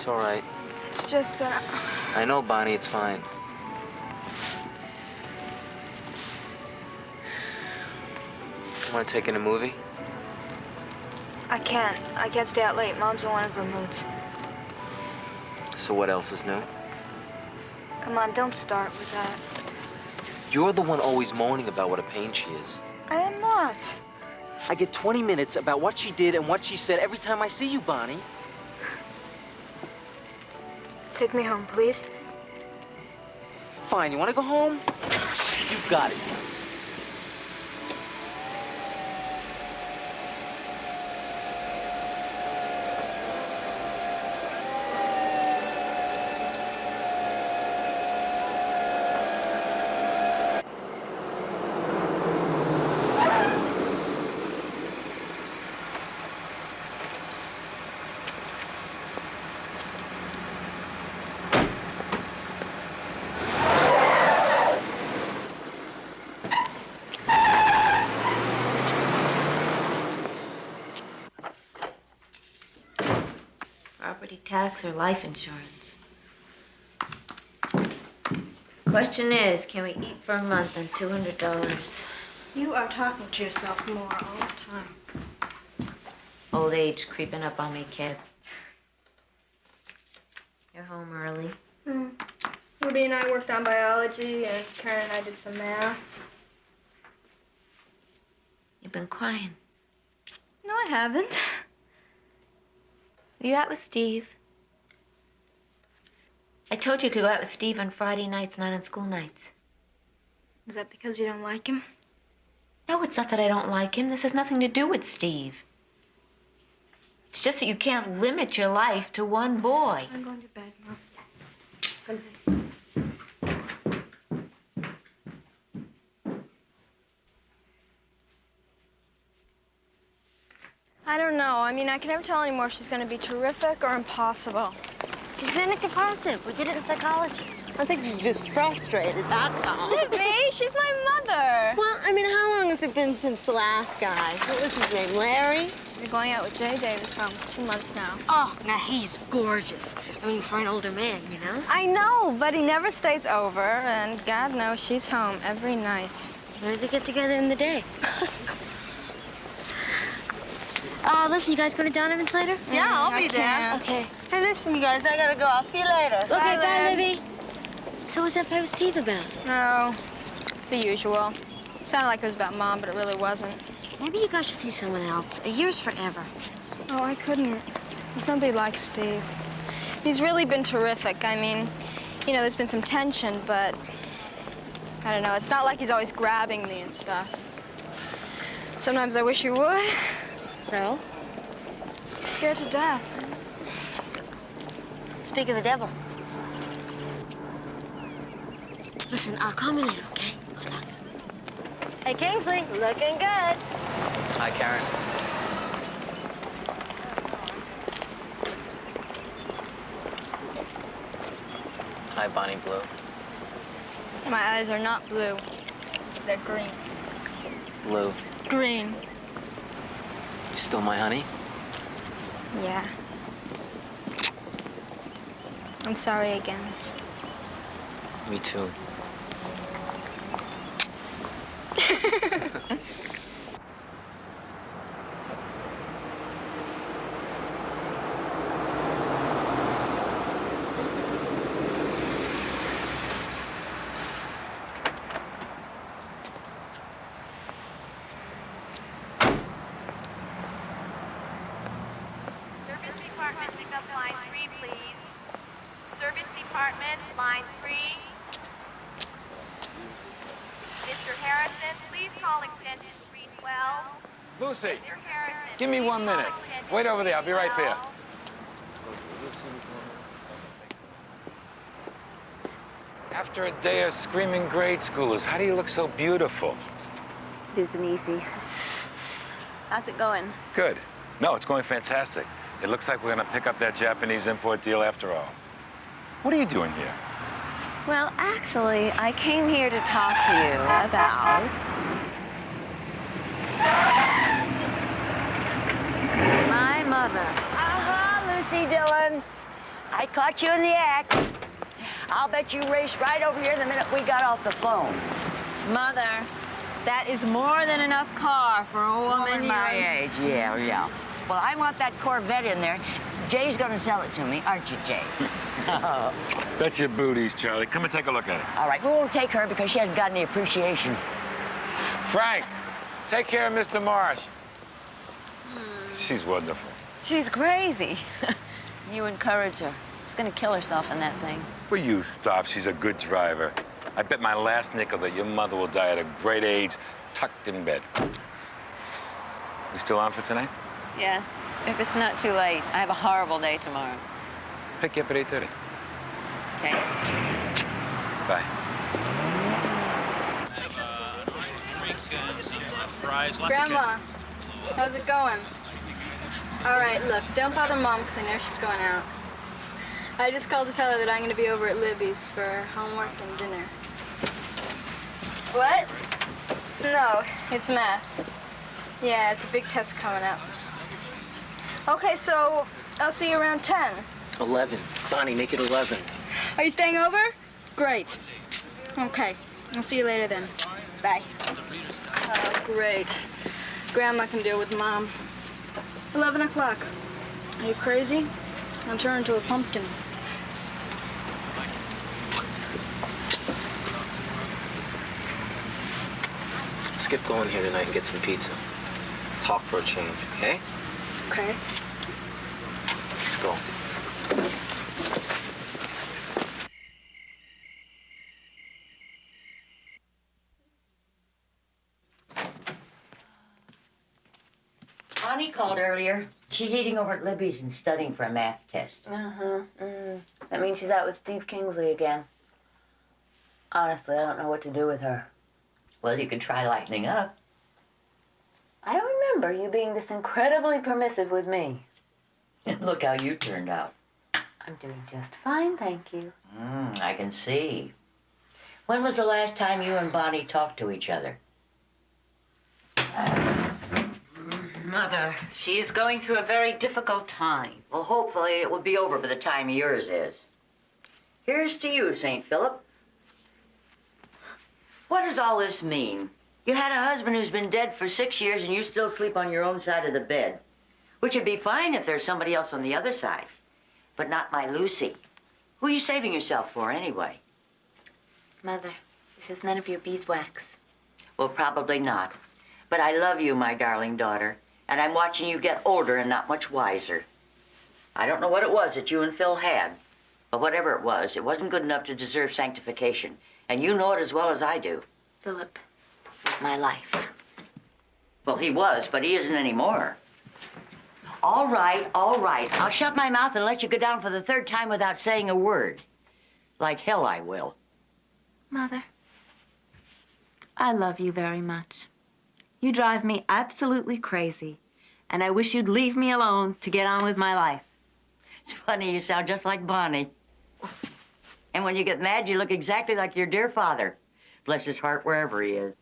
It's all right. It's just that I know, Bonnie, it's fine. Want to take in a movie? I can't. I can't stay out late. Mom's in one of her moods. So what else is new? Come on, don't start with that. You're the one always moaning about what a pain she is. I am not. I get 20 minutes about what she did and what she said every time I see you, Bonnie. Take me home, please. Fine, you want to go home? You got it. Property tax or life insurance? Question is, can we eat for a month on $200? You are talking to yourself more all the time. Old age creeping up on me, kid. You're home early. Hmm. Ruby and I worked on biology, and Karen and I did some math. You've been crying. No, I haven't. Are you out with Steve? I told you you could go out with Steve on Friday nights, not on school nights. Is that because you don't like him? No, it's not that I don't like him. This has nothing to do with Steve. It's just that you can't limit your life to one boy. I'm going to bed, Mom. Good night. I don't know. I mean, I can never tell anymore if she's going to be terrific or impossible. She's manic depressive. We did it in psychology. I think she's just frustrated, that's all. Libby, she's my mother. Well, I mean, how long has it been since the last guy? What was his name, Larry? You're going out with Jay Davis for almost two months now. Oh, now he's gorgeous. I mean, for an older man, you know? I know, but he never stays over, and God knows she's home every night. Where do they get together in the day? uh, listen, you guys going to Donovan's later? Yeah, I'll be there. Okay. Hey, listen, you guys, I gotta go. I'll see you later. Okay, Bye, bye, Libby. So what's that fight with Steve about? No, the usual. Sounded like it was about Mom, but it really wasn't. Maybe you guys should see someone else. A year's forever. Oh, I couldn't. There's nobody like Steve. He's really been terrific. I mean, you know, there's been some tension, but I don't know. It's not like he's always grabbing me and stuff. Sometimes I wish he would. So? I'm scared to death. Speak of the devil. Listen, I'll call me later, okay? Good luck. Hey, Kingsley, looking good. Hi, Karen. Hi, Bonnie Blue. My eyes are not blue. They're green. Blue. Green. You still my honey? Yeah. I'm sorry again. Me too. up line three, please. Service department, line three. Mr. Harrison, please call extension 312. Lucy, Harrison. give me one minute. Wait over there. I'll be right there. After a day of screaming grade schoolers, how do you look so beautiful? It isn't easy. How's it going? Good. No, it's going fantastic. It looks like we're gonna pick up that Japanese import deal after all. What are you doing here? Well, actually, I came here to talk to you about... My mother. Aha, Lucy Dillon. I caught you in the act. I'll bet you raced right over here the minute we got off the phone. Mother, that is more than enough car for a woman my your age, yeah, yeah. Well, I want that Corvette in there. Jay's gonna sell it to me, aren't you, Jay? That's your booties, Charlie. Come and take a look at it. All right, we won't take her because she hasn't got any appreciation. Frank, take care of Mr. Marsh. Hmm. She's wonderful. She's crazy. you encourage her. She's gonna kill herself in that thing. Will you stop? She's a good driver. I bet my last nickel that your mother will die at a great age, tucked in bed. We still on for tonight? Yeah, if it's not too late. I have a horrible day tomorrow. Pick you up at 8.30. Okay. Bye. Grandma, how's it going? All right, look, don't bother Mom because I know she's going out. I just called to tell her that I'm going to be over at Libby's for homework and dinner. What? No, it's math. Yeah, it's a big test coming up. Okay, so I'll see you around 10. 11. Bonnie, make it 11. Are you staying over? Great. Okay, I'll see you later then. Bye. Oh, great. Grandma can deal with Mom. 11 o'clock. Are you crazy? I'll turn into a pumpkin. Let's get going here tonight and get some pizza. Talk for a change, okay? Okay. Let's go. Bonnie called earlier. She's eating over at Libby's and studying for a math test. Uh-huh. Mm. That means she's out with Steve Kingsley again. Honestly, I don't know what to do with her. Well, you could try lightening up. I don't remember you being this incredibly permissive with me. Look how you turned out. I'm doing just fine, thank you. Mm, I can see. When was the last time you and Bonnie talked to each other? Mother, she is going through a very difficult time. Well, hopefully it will be over by the time yours is. Here's to you, St. Philip. What does all this mean? You had a husband who's been dead for six years and you still sleep on your own side of the bed. Which would be fine if there's somebody else on the other side. But not my Lucy. Who are you saving yourself for anyway? Mother, this is none of your beeswax. Well, probably not. But I love you, my darling daughter. And I'm watching you get older and not much wiser. I don't know what it was that you and Phil had. But whatever it was, it wasn't good enough to deserve sanctification. And you know it as well as I do. Philip was my life. Well, he was, but he isn't anymore. All right, all right. I'll shut my mouth and let you go down for the third time without saying a word. Like hell I will. Mother, I love you very much. You drive me absolutely crazy, and I wish you'd leave me alone to get on with my life. It's funny, you sound just like Bonnie. And when you get mad, you look exactly like your dear father. Bless his heart wherever he is.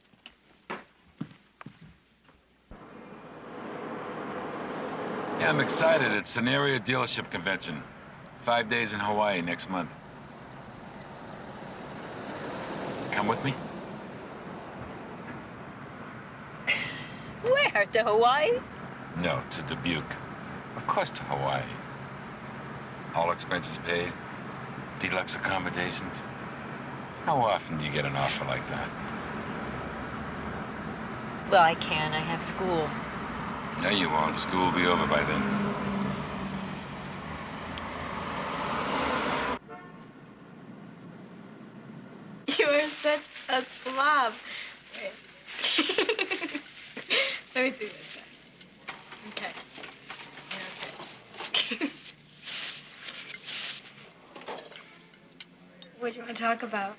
Yeah, I'm excited. It's an area dealership convention. Five days in Hawaii next month. Come with me? Where? To Hawaii? No, to Dubuque. Of course to Hawaii. All expenses paid. Deluxe accommodations. How often do you get an offer like that? Well, I can. I have school. No, you won't. School will be over by then. You are such a slob. Wait. Let me see this side. Okay. Okay. what do you want to talk about?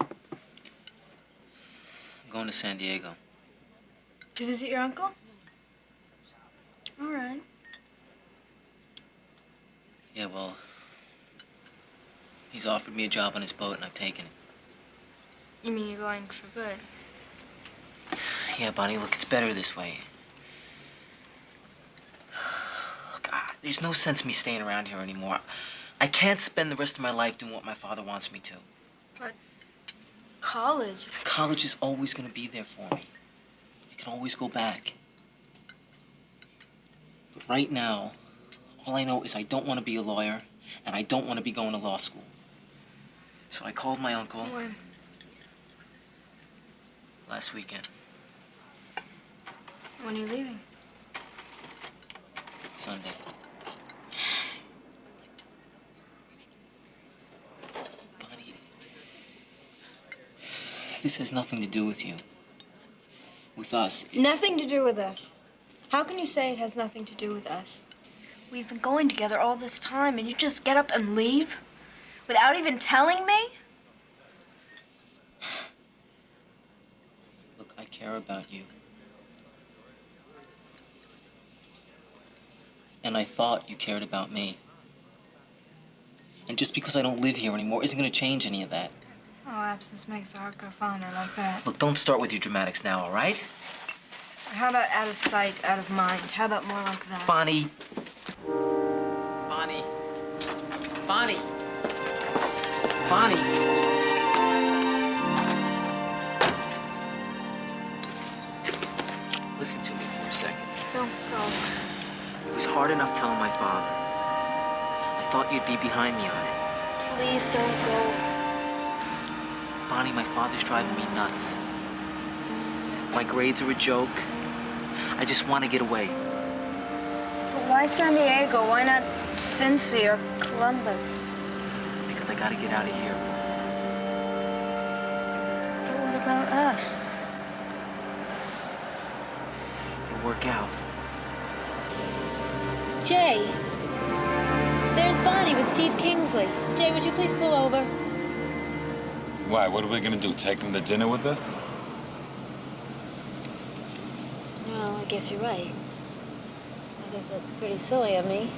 I'm going to San Diego. To visit your uncle? All right. Yeah, well, he's offered me a job on his boat and I've taken it. You mean you're going for good? Yeah, Bonnie, look, it's better this way. Look, There's no sense me staying around here anymore. I can't spend the rest of my life doing what my father wants me to. But college. College is always gonna be there for me. I can always go back. But right now, all I know is I don't want to be a lawyer, and I don't want to be going to law school. So I called my uncle When? last weekend. When are you leaving? Sunday. Bonnie, this has nothing to do with you. With us. Nothing to do with us. How can you say it has nothing to do with us? We've been going together all this time, and you just get up and leave? Without even telling me? Look, I care about you. And I thought you cared about me. And just because I don't live here anymore isn't gonna change any of that. Oh, absence makes the heart go fonder like that. Look, don't start with your dramatics now, all right? How about out of sight, out of mind? How about more like that? Bonnie. Bonnie. Bonnie. Bonnie. Listen to me for a second. Don't go. It was hard enough telling my father. I thought you'd be behind me on it. Please don't go. Bonnie, my father's driving me nuts. My grades are a joke. I just want to get away. But why San Diego? Why not Cincy or Columbus? Because I gotta get out of here. But what about us? It'll work out. Jay. There's Bonnie with Steve Kingsley. Jay, would you please pull over? Why? What are we gonna do? Take him to dinner with us? No, I guess you're right. I guess that's pretty silly of me.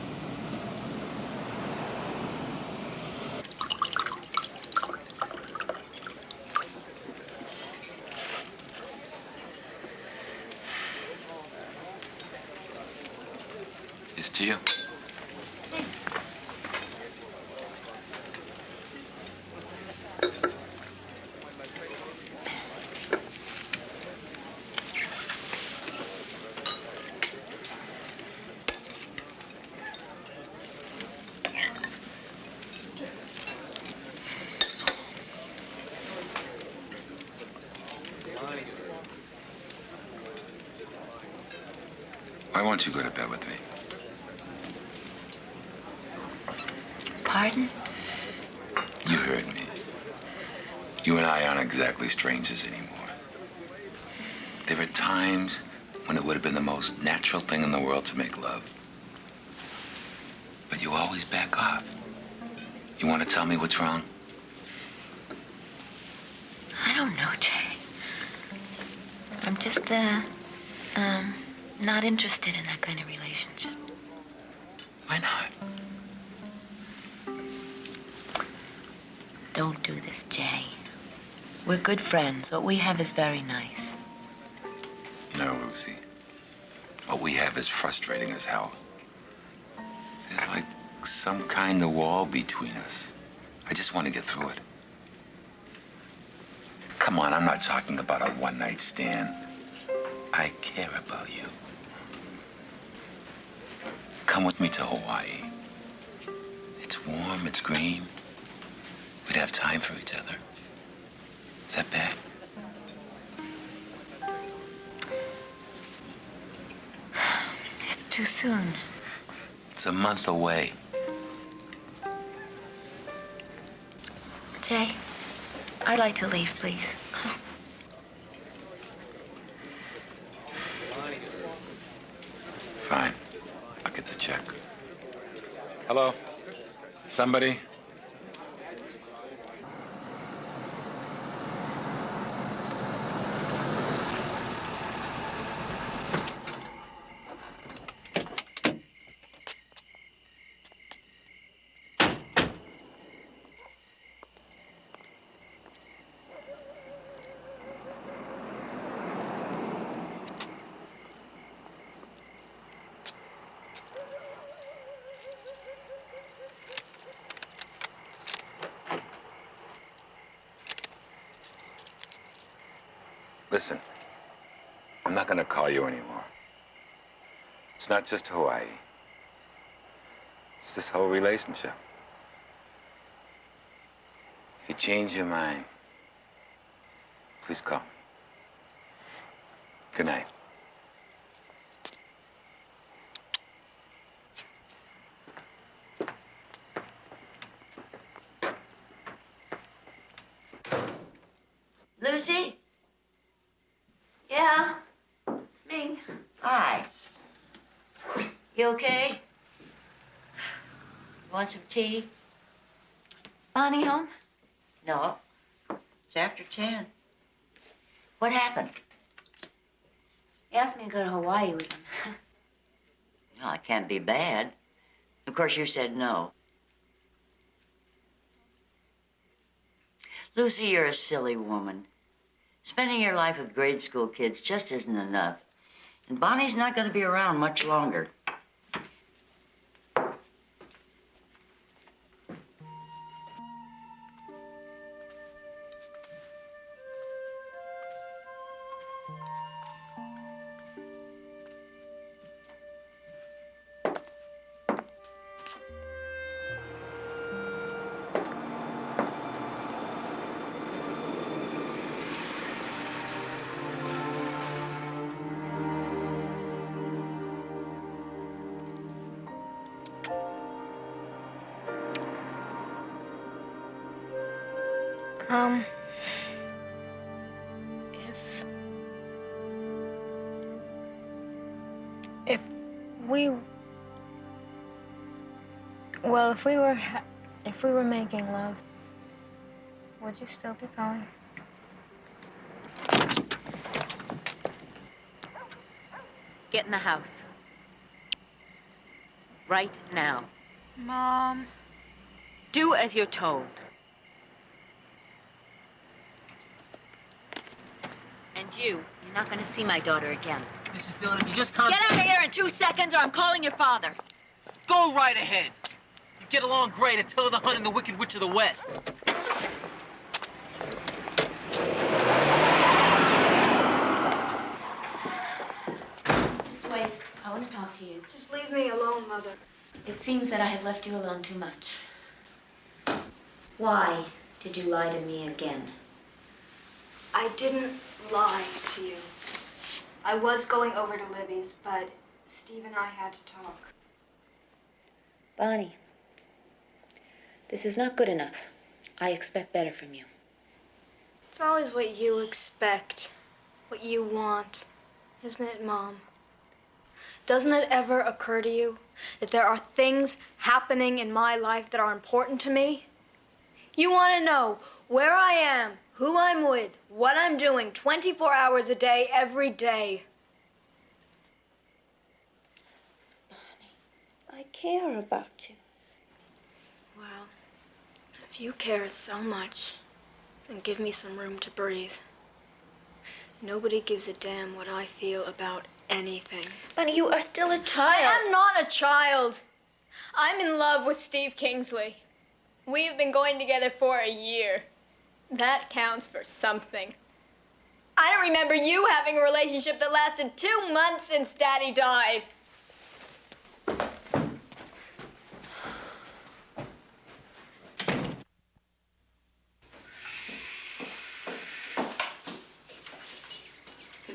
It's to you. Why won't you go to bed with me? Pardon? You heard me. You and I aren't exactly strangers anymore. There are times when it would have been the most natural thing in the world to make love. But you always back off. You want to tell me what's wrong? I don't know, Jay. I'm just, uh, um, not interested in that kind of relationship. Why not? Don't do this, Jay. We're good friends. What we have is very nice. No, Lucy. What we have is frustrating as hell. There's like some kind of wall between us. I just want to get through it. Come on, I'm not talking about a one night stand. I care about you. Come with me to Hawaii. It's warm, it's green. We'd have time for each other. Is that bad? It's too soon. It's a month away. Jay, I'd like to leave, please. Fine. I'll get the check. Hello? Somebody? Just Hawaii. It's this whole relationship. If you change your mind, please call me. Good night. Lucy? Yeah, it's me. Hi. You okay? Tea? Bonnie home? No. It's after 10. What happened? He asked me to go to Hawaii with him. Well, it can't be bad. Of course, you said no. Lucy, you're a silly woman. Spending your life with grade school kids just isn't enough. And Bonnie's not going to be around much longer. If we were ha- if we were making love, would you still be going? Get in the house. Right now. Mom. Do as you're told. And you, you're not gonna see my daughter again. Mrs. Dillon, if you just calm Get out of here in two seconds or I'm calling your father. Go right ahead. You get along great until the hunt and the Wicked Witch of the West. Just wait. I want to talk to you. Just leave me alone, Mother. It seems that I have left you alone too much. Why did you lie to me again? I didn't lie to you. I was going over to Libby's, but Steve and I had to talk. Bonnie, this is not good enough. I expect better from you. It's always what you expect, what you want, isn't it, Mom? Doesn't it ever occur to you that there are things happening in my life that are important to me? You want to know where I am, who I'm with, what I'm doing 24 hours a day, every day. I care about you. If you care so much, then give me some room to breathe. Nobody gives a damn what I feel about anything. But you are still a child. I am not a child. I'm in love with Steve Kingsley. We've been going together for a year. That counts for something. I don't remember you having a relationship that lasted two months since Daddy died.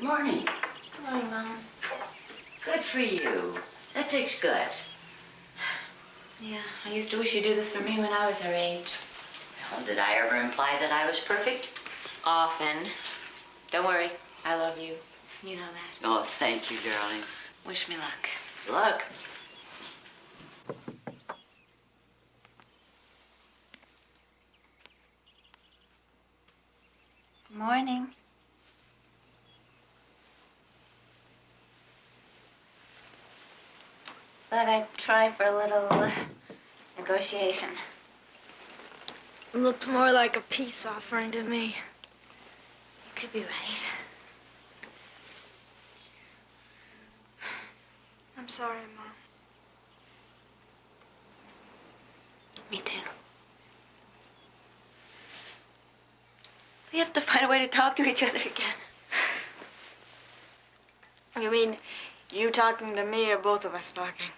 Good morning. Good morning, Mom. Good for you. That takes guts. Yeah, I used to wish you'd do this for me when I was her age. Well, did I ever imply that I was perfect? Often. Don't worry, I love you. You know that. Oh, thank you, darling. Wish me luck. Luck. Morning. Thought I'd for a little uh, negotiation. Looks more like a peace offering to me. You could be right. I'm sorry, Mom. Me too. We have to find a way to talk to each other again. You mean you talking to me or both of us talking?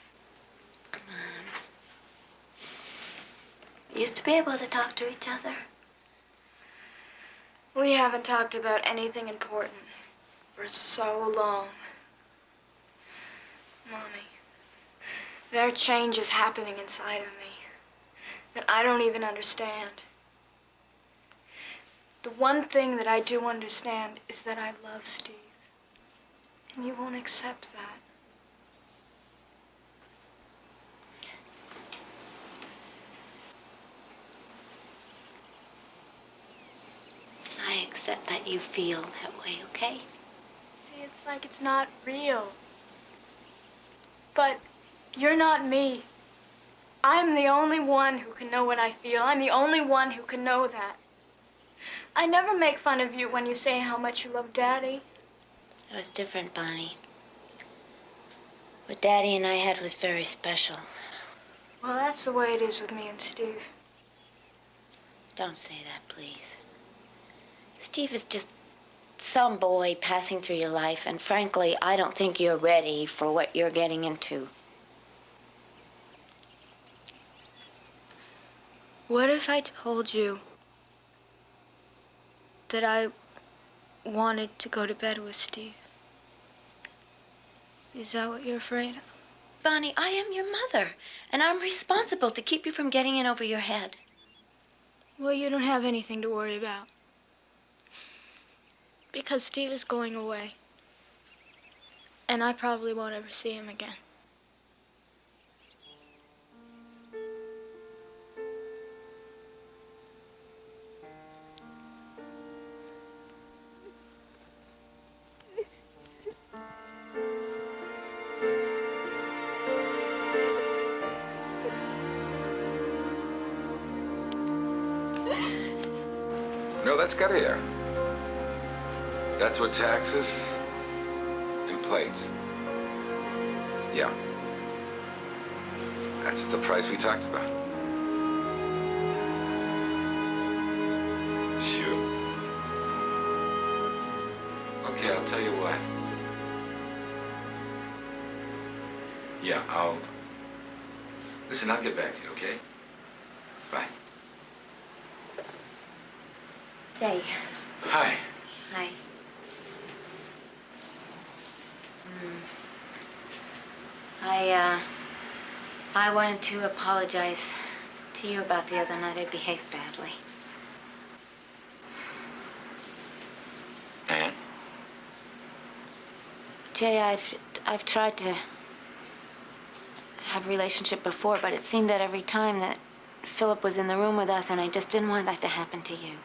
Used to be able to talk to each other. We haven't talked about anything important for so long. Mommy, there are changes happening inside of me that I don't even understand. The one thing that I do understand is that I love Steve. And you won't accept that. I accept that you feel that way, okay? See, it's like it's not real. But you're not me. I'm the only one who can know what I feel. I'm the only one who can know that. I never make fun of you when you say how much you love Daddy. It was different, Bonnie. What Daddy and I had was very special. Well, that's the way it is with me and Steve. Don't say that, please. Steve is just some boy passing through your life, and frankly, I don't think you're ready for what you're getting into. What if I told you that I wanted to go to bed with Steve? Is that what you're afraid of? Bonnie, I am your mother, and I'm responsible to keep you from getting in over your head. Well, you don't have anything to worry about. Because Steve is going away. And I probably won't ever see him again. No, that's air. That's what taxes and plates. Yeah. That's the price we talked about. Sure. Okay, I'll tell you what. Yeah, I'll... Listen, I'll get back to you, okay? Bye. Jay. Hi. Hi. Mm. I, uh, I wanted to apologize to you about the other night. I behaved badly. And? Jay, I've, I've tried to have a relationship before, but it seemed that every time that Philip was in the room with us, and I just didn't want that to happen to you.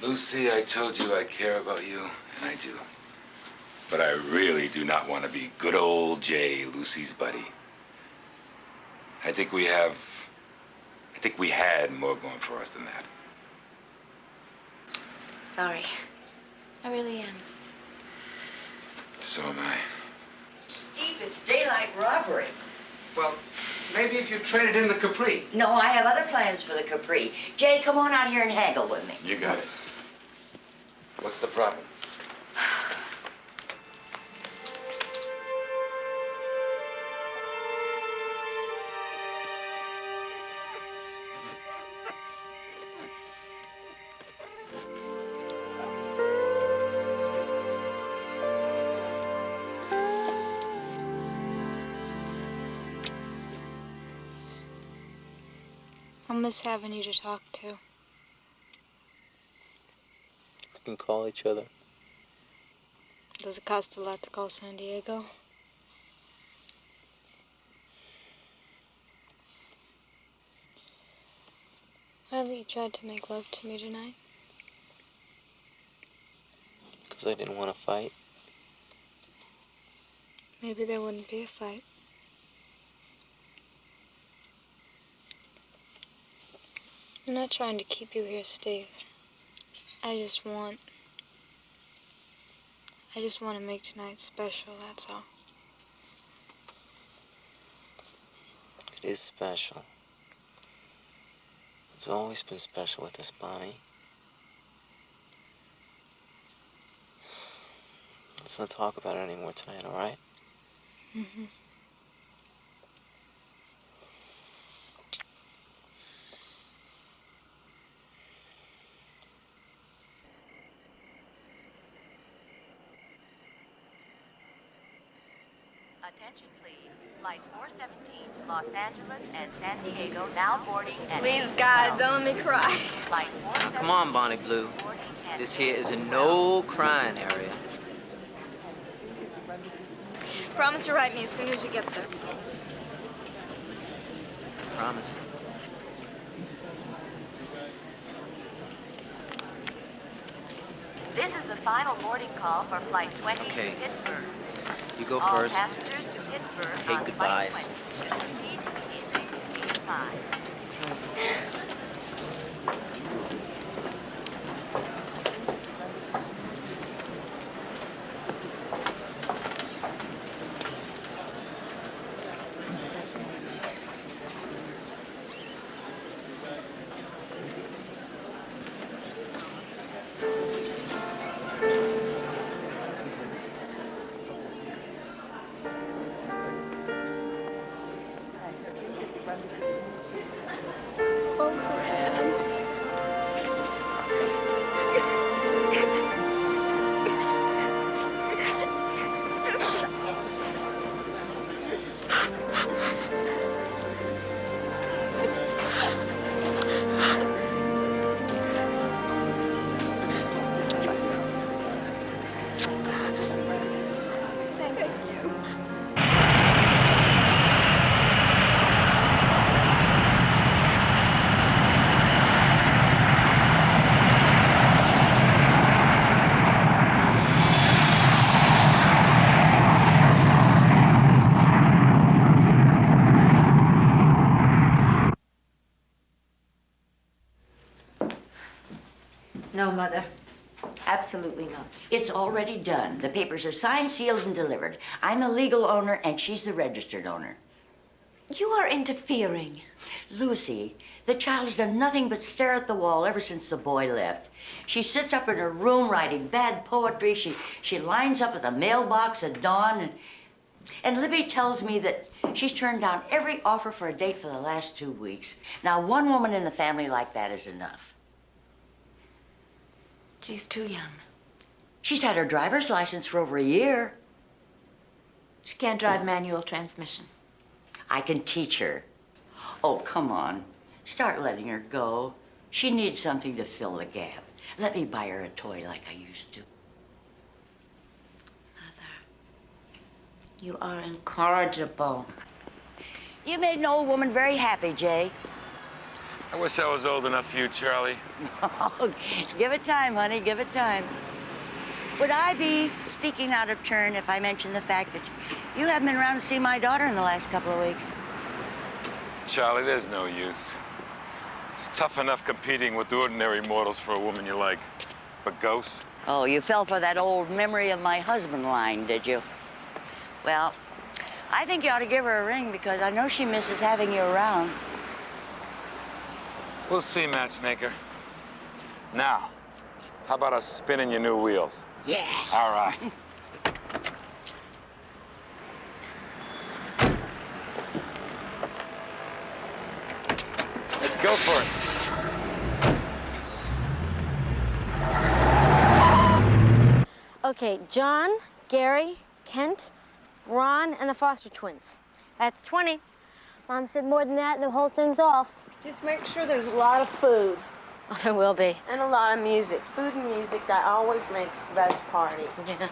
Lucy, I told you I care about you, and I do. But I really do not want to be good old Jay, Lucy's buddy. I think we have... I think we had more going for us than that. Sorry. I really am. So am I. Steve, it's daylight robbery. Well, maybe if you traded in the Capri. No, I have other plans for the Capri. Jay, come on out here and haggle with me. You got it. What's the problem? Having you to talk to. We can call each other. Does it cost a lot to call San Diego? Why haven't you tried to make love to me tonight? Because I didn't want to fight. Maybe there wouldn't be a fight. I'm not trying to keep you here, Steve. I just want. I just want to make tonight special, that's all. It is special. It's always been special with us, Bonnie. Let's not talk about it anymore tonight, all right? Mm-hmm. Attention, please. Flight 417 to Los Angeles and San Diego now boarding at Please, God, don't let me cry. Now, come on, Bonnie Blue. This here is a no crying area. Promise to write me as soon as you get there. Promise. This is the final boarding call for Flight 20 Okay. to Pittsburgh. You go All first. passengers to Pittsburgh goodbyes. Already done. The papers are signed, sealed, and delivered. I'm the legal owner, and she's the registered owner. You are interfering. Lucy, the child has done nothing but stare at the wall ever since the boy left. She sits up in her room writing bad poetry. She, she lines up at the mailbox at dawn. And, and Libby tells me that she's turned down every offer for a date for the last two weeks. Now, one woman in the family like that is enough. She's too young. She's had her driver's license for over a year. She can't drive manual transmission. I can teach her. Oh, come on. Start letting her go. She needs something to fill the gap. Let me buy her a toy like I used to. Mother, you are incorrigible. You made an old woman very happy, Jay. I wish I was old enough for you, Charlie. Give it time, honey, give it time. Would I be speaking out of turn if I mentioned the fact that you haven't been around to see my daughter in the last couple of weeks? Charlie, there's no use. It's tough enough competing with ordinary mortals for a woman you like. But ghosts? Oh, you fell for that old memory of my husband line, did you? Well, I think you ought to give her a ring because I know she misses having you around. We'll see, matchmaker. Now, how about us spinning your new wheels? Yeah. All right. Let's go for it. Okay, John, Gary, Kent, Ron, and the Foster twins. That's 20. Mom said more than that, and the whole thing's off. Just make sure there's a lot of food Oh, there will be. and a lot of music. Food and music, that always makes the best party. Yeah.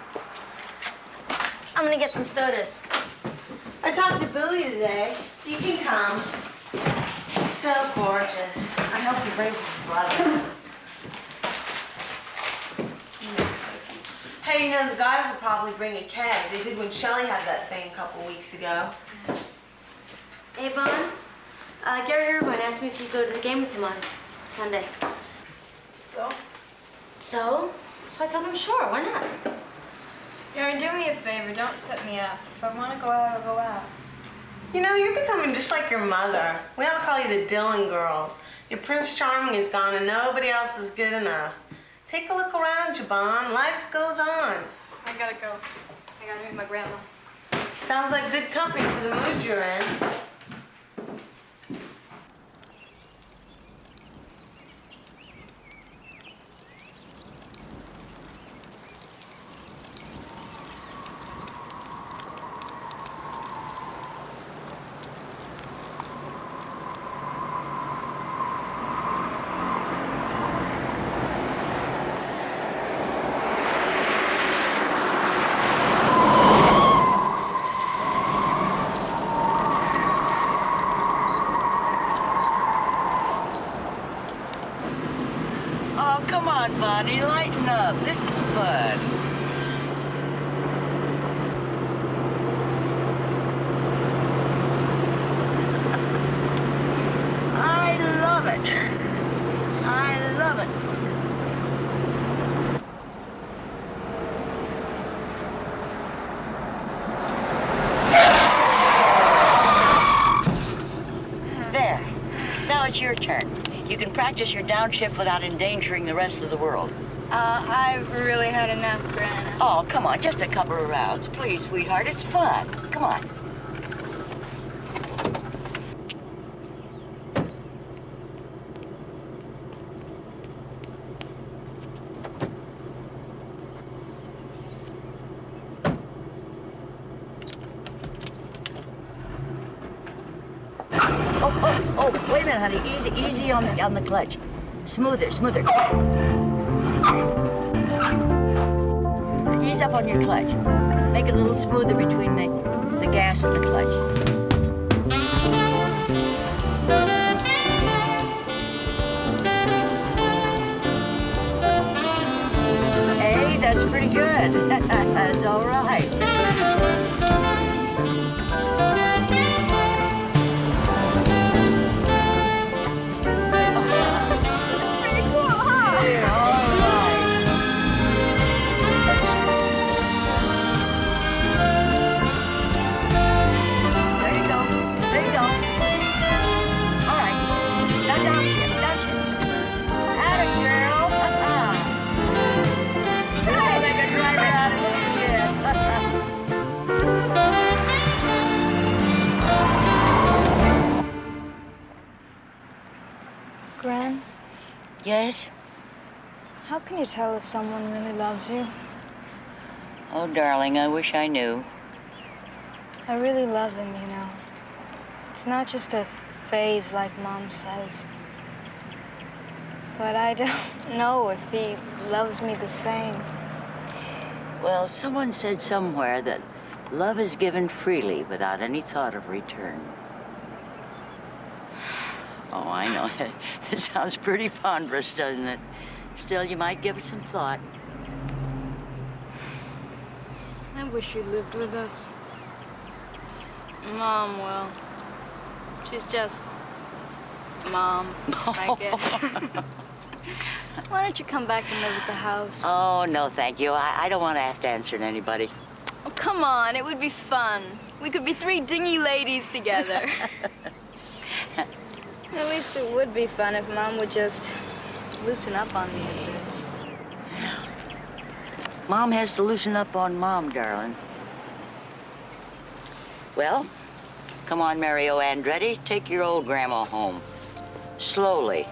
I'm gonna get some sodas. I talked to Billy today. You can come. He's so gorgeous. I hope he brings his brother. Hey, you know, the guys will probably bring a keg. They did when Shelly had that thing a couple weeks ago. Hey, Vaughn. Uh, Gary Irvine asked me if you'd go to the game with him on Sunday. So? So? So I told him sure, why not? Gary, do me a favor. Don't set me up. If I want to go out, I'll go out. You know, you're becoming just like your mother. We ought to call you the Dylan girls. Your Prince Charming is gone and nobody else is good enough. Take a look around you, Bon. Life goes on. I gotta go. I gotta meet my grandma. Sounds like good company for the mood you're in. Oh, come on, Bonnie, lighten up. This is fun. I love it. I love it. There. Now it's your turn. You can practice your downshift without endangering the rest of the world. Uh, I've really had enough, Grandma. Oh, come on, just a couple of rounds. Please, sweetheart, it's fun. Come on. Oh, oh, oh, wait a minute, honey. Easy, the, on the clutch. Smoother, smoother. Ease up on your clutch. Make it a little smoother between the, the gas and the clutch. Hey, that's pretty good. that's all right. Yes? how can you tell if someone really loves you? Oh, darling, I wish I knew. I really love him, you know. It's not just a phase like Mom says. But I don't know if he loves me the same. Well, someone said somewhere that love is given freely without any thought of return. Oh, I know. It sounds pretty ponderous, doesn't it? Still, you might give it some thought. I wish you lived with us. Mom, well, she's just Mom, I guess. Why don't you come back and live at the house? Oh, no, thank you. I, I don't want to have to answer to anybody. Oh, come on, it would be fun. We could be three dingy ladies together. At least it would be fun if Mom would just loosen up on me a bit. Mom has to loosen up on Mom, darling. Well, come on, Mario Andretti. Take your old grandma home. Slowly.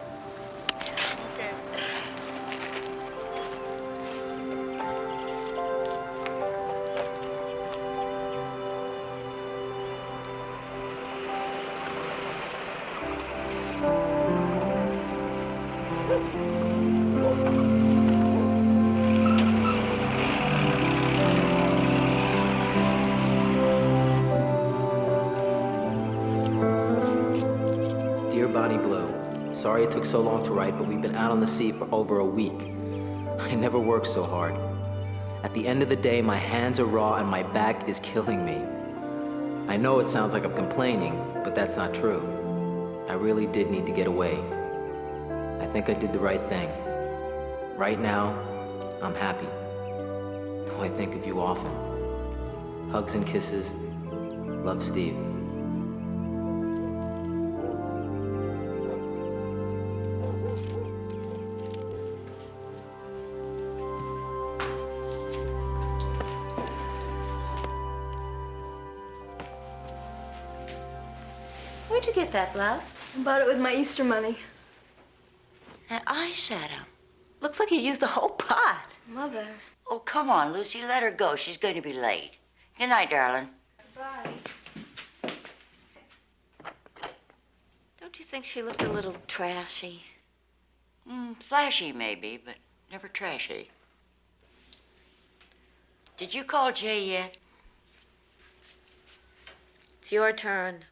Took so long to write, but we've been out on the sea for over a week. I never worked so hard. At the end of the day, my hands are raw and my back is killing me. I know it sounds like I'm complaining, but that's not true. I really did need to get away. I think I did the right thing. Right now, I'm happy. Though I think of you often. Hugs and kisses. Love, Steve. Get that blouse? I bought it with my Easter money. That eyeshadow. Looks like you used the whole pot. Mother. Oh, come on, Lucy. Let her go. She's going to be late. Good night, darling. Bye. Don't you think she looked a little trashy? Mm, flashy, maybe, but never trashy. Did you call Jay yet? It's your turn.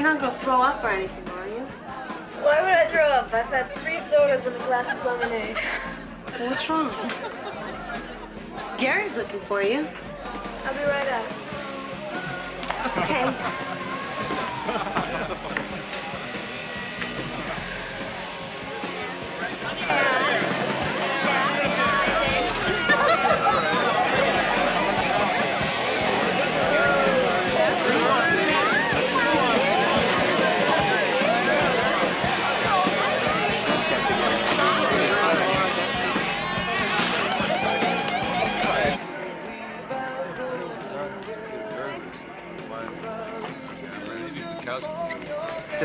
You're not gonna throw up or anything, are you? Why would I throw up? I've had three sodas and a glass of lemonade. What's wrong? Gary's looking for you. I'll be right out. Okay.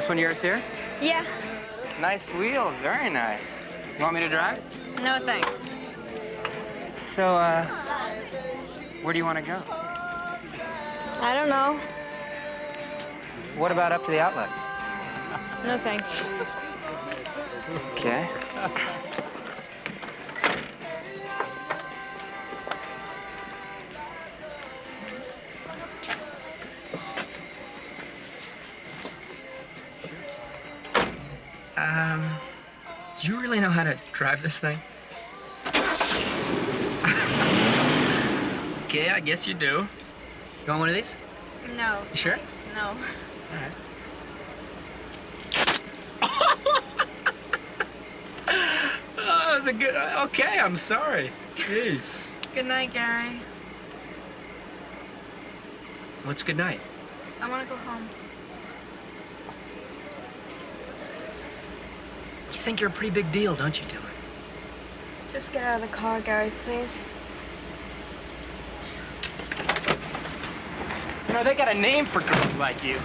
this one yours here? Yeah. Nice wheels, very nice. You want me to drive? No thanks. So, uh, where do you want to go? I don't know. What about up to the outlet? No thanks. Okay. drive this thing? okay, I guess you do. You want one of these? No. You sure? No. All right. oh, that was a good. Okay, I'm sorry. Jeez. Good night, Gary. What's good night? I want to go home. Think you're a pretty big deal, don't you, Dylan? Just get out of the car, Gary, please. You know, they got a name for girls like you.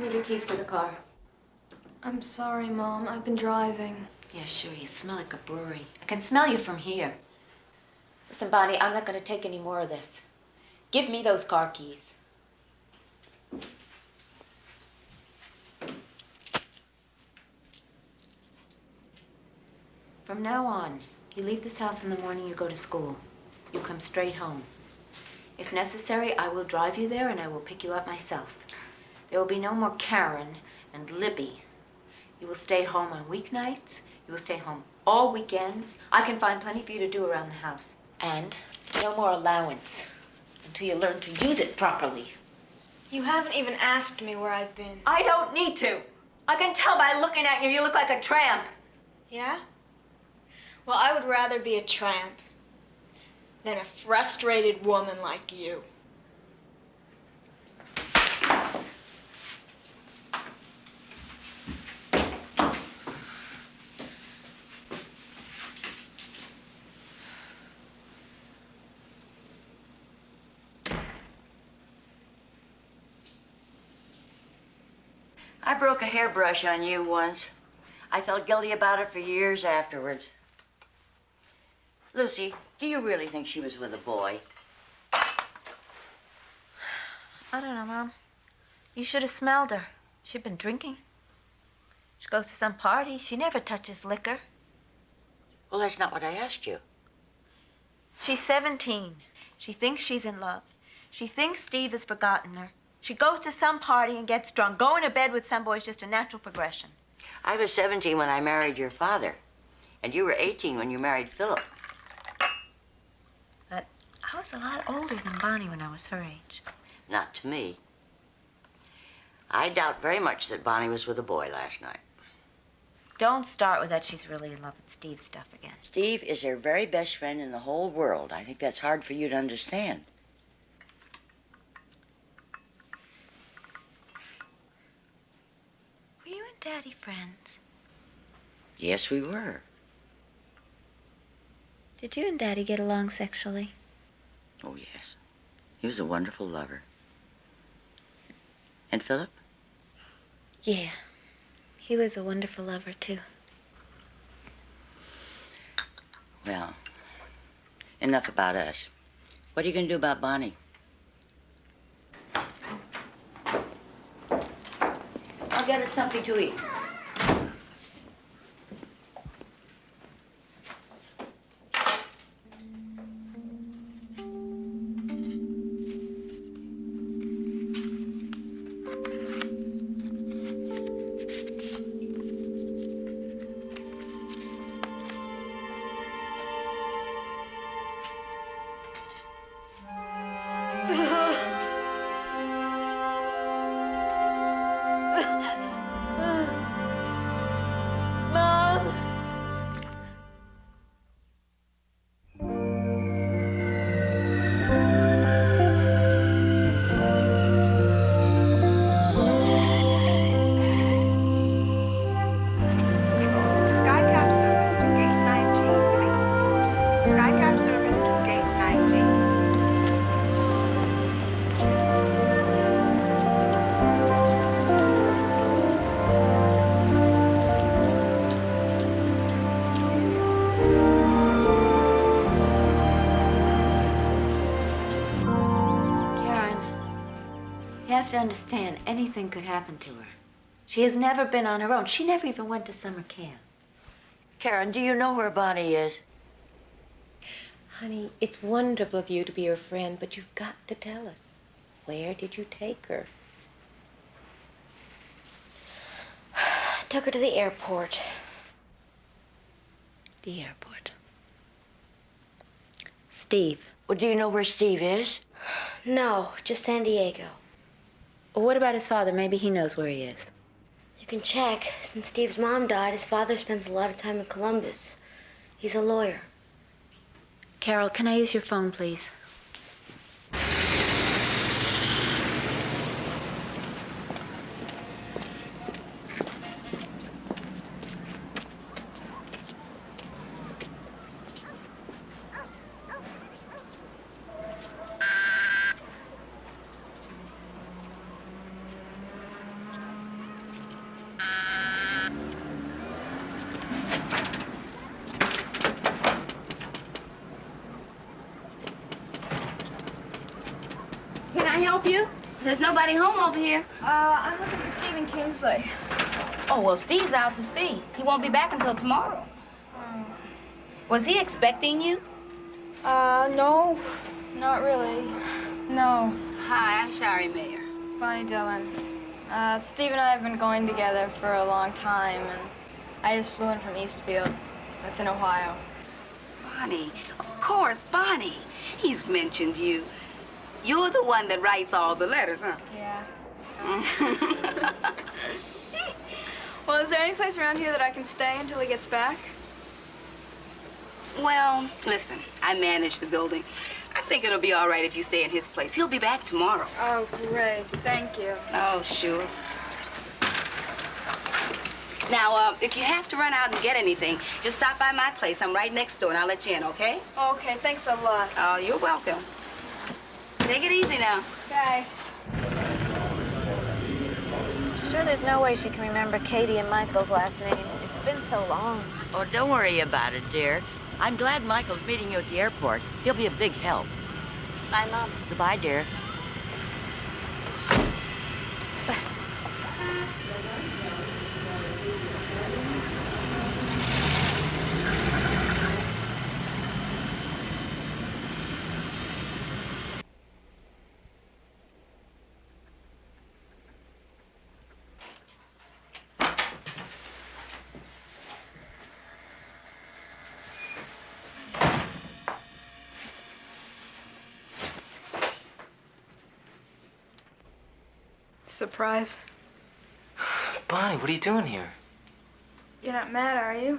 Give me the keys to the car. I'm sorry, Mom. I've been driving. Yeah, sure. You smell like a brewery. I can smell you from here. Listen, Bonnie, I'm not going to take any more of this. Give me those car keys. From now on, you leave this house in the morning, you go to school. You come straight home. If necessary, I will drive you there and I will pick you up myself. There will be no more Karen and Libby. You will stay home on weeknights. You will stay home all weekends. I can find plenty for you to do around the house. And no more allowance until you learn to use it properly. You haven't even asked me where I've been. I don't need to. I can tell by looking at you, you look like a tramp. Yeah? Well, I would rather be a tramp than a frustrated woman like you. I broke a hairbrush on you once. I felt guilty about it for years afterwards. Lucy, do you really think she was with a boy? I don't know, Mom. You should have smelled her. She'd been drinking. She goes to some party. She never touches liquor. Well, that's not what I asked you. She's 17. She thinks she's in love. She thinks Steve has forgotten her. She goes to some party and gets drunk. Going to bed with some boy is just a natural progression. I was 17 when I married your father, and you were 18 when you married Philip. But I was a lot older than Bonnie when I was her age. Not to me. I doubt very much that Bonnie was with a boy last night. Don't start with that she's really in love with Steve stuff again. Steve is her very best friend in the whole world. I think that's hard for you to understand. Were you and Daddy friends? Yes, we were. Did you and Daddy get along sexually? Oh, yes. He was a wonderful lover. And Philip? Yeah. He was a wonderful lover, too. Well, enough about us. What are you going to do about Bonnie? Get her something to eat. Have to understand, anything could happen to her. She has never been on her own. She never even went to summer camp. Karen, do you know where Bonnie is? Honey, it's wonderful of you to be her friend, but you've got to tell us. Where did you take her? I took her to the airport. The airport. Steve. Well, do you know where Steve is? No, just San Diego. Well, what about his father? Maybe he knows where he is. You can check. Since Steve's mom died, his father spends a lot of time in Columbus. He's a lawyer. Carol, can I use your phone, please? Well, Steve's out to sea. He won't be back until tomorrow. Was he expecting you? Uh, no, not really. No. Hi, I'm Shari Mayer. Bonnie Dillon. Uh, Steve and I have been going together for a long time, and I just flew in from Eastfield. That's in Ohio. Bonnie, of course, Bonnie. He's mentioned you. You're the one that writes all the letters, huh? Yeah. Well, is there any place around here that I can stay until he gets back? well, listen, I manage the building. I think it'll be all right if you stay in his place. He'll be back tomorrow. Oh, great. Thank you. Oh, sure. Now, uh, if you have to run out and get anything, just stop by my place. I'm right next door, and I'll let you in, okay? Okay, thanks a lot. Oh, you're welcome. Take it easy now. Okay. Sure, there's no way she can remember Katie and Michael's last name. It's been so long. Oh, don't worry about it, dear. I'm glad Michael's meeting you at the airport. He'll be a big help. Bye, Mom. Goodbye, dear. Surprise. Bonnie, what are you doing here? You're not mad, are you?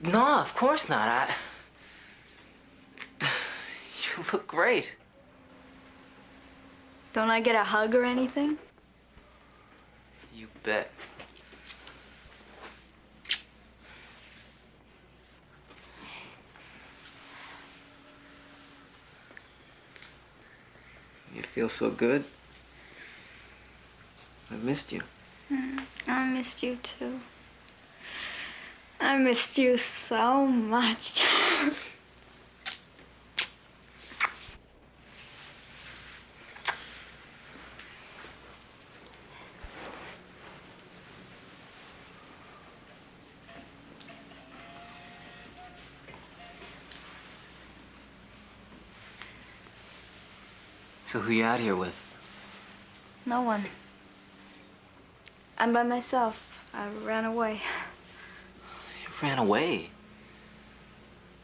No, of course not. I. You look great. Don't I get a hug or anything? You bet. You feel so good. I missed you. Mm, I missed you too. I missed you so much. So who you out here with? no one. I'm by myself. I ran away. You ran away.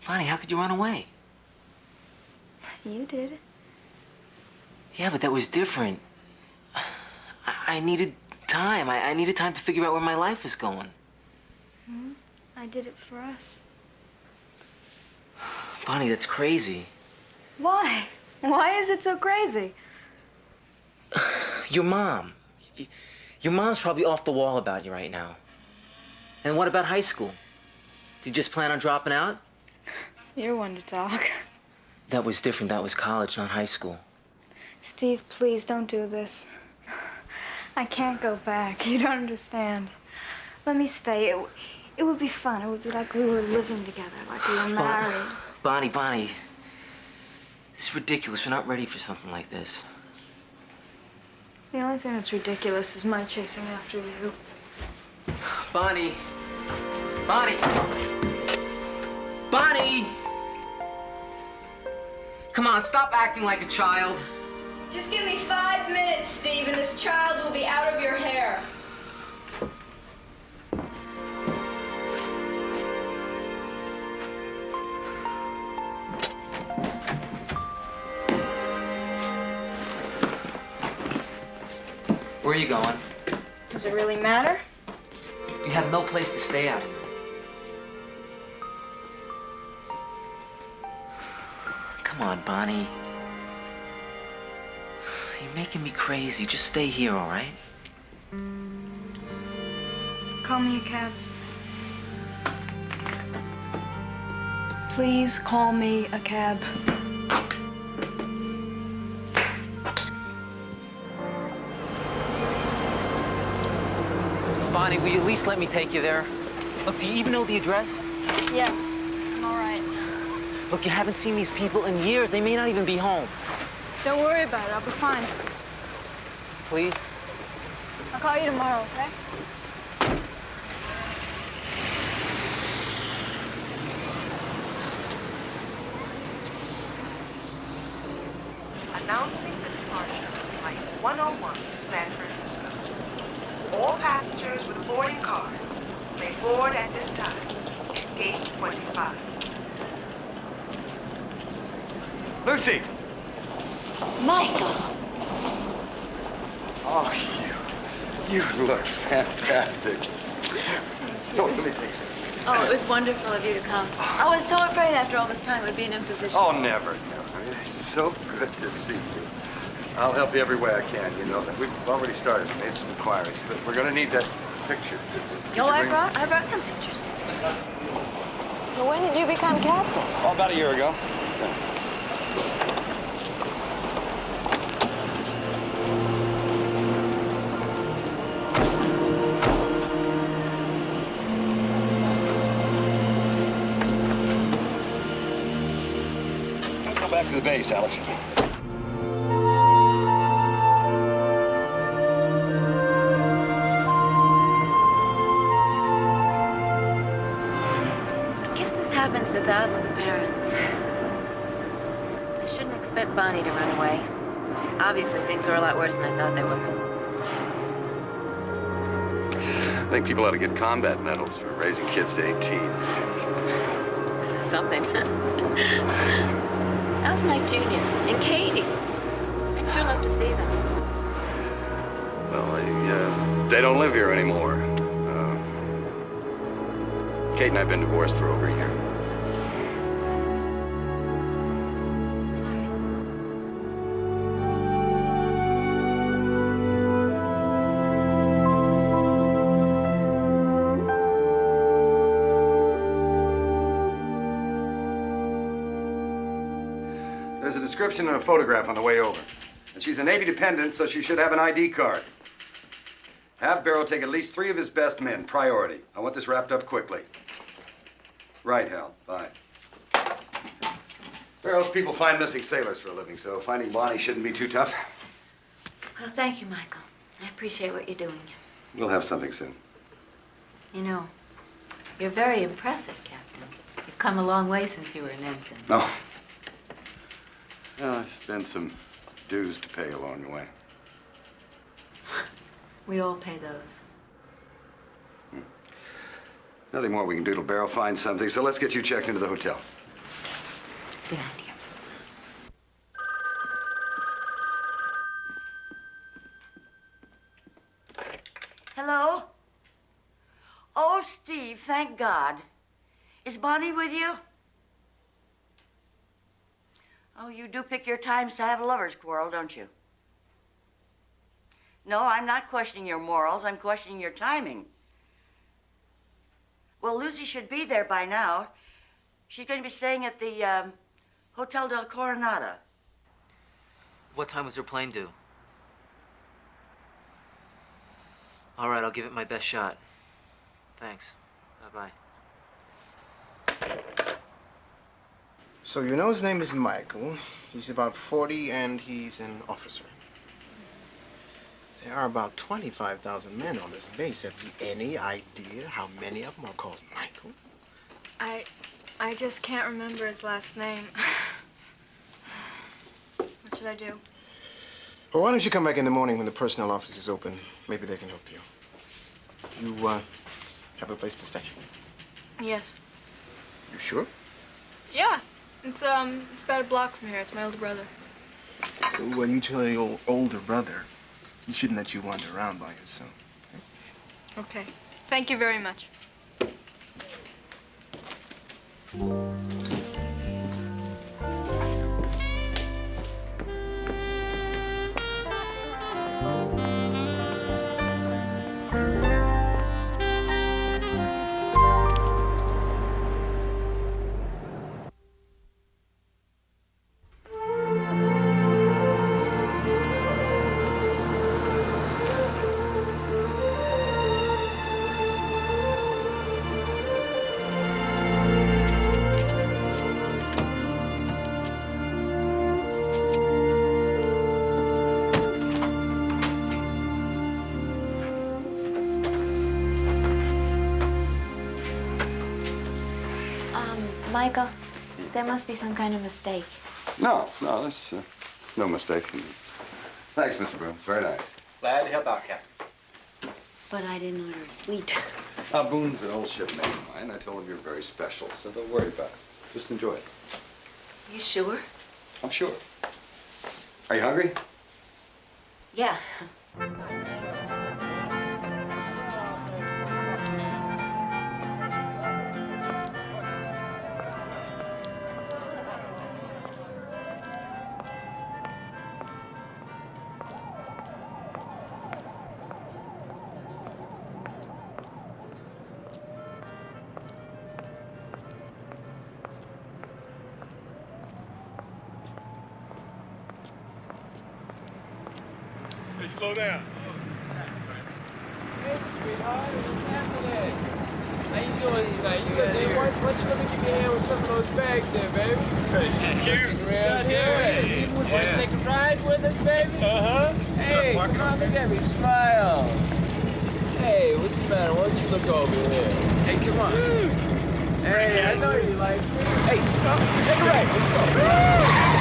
Bonnie, how could you run away? You did. Yeah, but that was different. I, I needed time. I, I needed time to figure out where my life was going. Hmm? I did it for us. Bonnie, that's crazy. Why? Why is it so crazy? Your mom. Your mom's probably off the wall about you right now. And what about high school? Do you just plan on dropping out? You're one to talk. That was different. That was college, not high school. Steve, please don't do this. I can't go back. You don't understand. Let me stay. It, it would be fun. It would be like we were living together, like we were married. Bonnie, Bonnie. This is ridiculous. We're not ready for something like this. The only thing that's ridiculous is my chasing after you. Bonnie. Bonnie. Bonnie! Come on, stop acting like a child. Just give me five minutes, Steve, and this child will be out of your hair. Where are you going? Does it really matter? You have no place to stay out here. Come on, Bonnie. You're making me crazy. Just stay here, all right? Call me a cab. Please call me a cab. Bonnie, will you at least let me take you there? Look, do you even know the address? Yes, I'm all right. Look, you haven't seen these people in years. They may not even be home. Don't worry about it. I'll be fine. Please? I'll call you tomorrow, okay? Announcing the departure of Flight 101 to San Francisco. All passengers with boarding cards may board at this time at gate 25. Lucy! Michael! Oh, you, you look fantastic. No, let me take this. Oh, it was wonderful of you to come. I was so afraid after all this time we'd be an imposition. Oh, never, never. It's so good to see you. I'll help you every way I can. You know that we've already started, made some inquiries, but we're gonna need that picture. Did you Oh, I brought, I brought some pictures. Well, when did you become captain? Oh, about a year ago. Go back to the base, Alex. Bonnie to run away. Obviously, things were a lot worse than I thought they were. I think people ought to get combat medals for raising kids to 18. Something. How's Mike Jr. and Katie? I'd sure love to see them. Well, they, uh, they don't live here anymore. Uh, Kate and I have been divorced for over a year. Description and a photograph on the way over. And she's a Navy dependent, so she should have an ID card. Have Barrow take at least three of his best men, priority. I want this wrapped up quickly. Right, Hal. Bye. Barrow's people find missing sailors for a living, so finding Bonnie shouldn't be too tough. Well, thank you, Michael. I appreciate what you're doing. We'll have something soon. You know, you're very impressive, Captain. You've come a long way since you were an ensign. Oh. Well, I spent some dues to pay along the way. We all pay those. Hmm. Nothing more we can do till Barrow finds something, so let's get you checked into the hotel. Good idea. Hello? Oh, Steve, thank God. Is Bonnie with you? Oh, you do pick your times to have a lover's quarrel, don't you? No, I'm not questioning your morals. I'm questioning your timing. Well, Lucy should be there by now. She's going to be staying at the um, Hotel del Coronado. What time was her plane due? All right, I'll give it my best shot. Thanks. Bye-bye. So you know his name is Michael. He's about 40 and he's an officer. There are about 25,000 men on this base. Have you any idea how many of them are called Michael? I, I just can't remember his last name. what should I do? Well, why don't you come back in the morning when the personnel office is open? Maybe they can help you. You, uh, have a place to stay? Yes. You sure? Yeah. It's um, it's about a block from here. It's my older brother. When you tell your older brother, he shouldn't let you wander around by yourself. Okay. Thank you very much. Must be some kind of mistake. No, no, that's uh, no mistake. Thanks, Mr. Broom. It's very nice. Glad to help out, Captain. But I didn't order a suite. Uh, Boone's an old shipmate of mine. I told him you're very special, so don't worry about it. Just enjoy it. You sure? I'm sure. Are you hungry? Yeah. Hey? How you doing tonight? You got day one? Why don't you let me give you a hand with some of those bags there, baby? Looking real good. Want to take a ride with us, baby? Uh-huh. Hey, come on, look at me. Smile. Hey, what's the matter? Why don't you look over here? Hey, come on. Hey, I know you like me. Hey, come, take a ride. Let's go.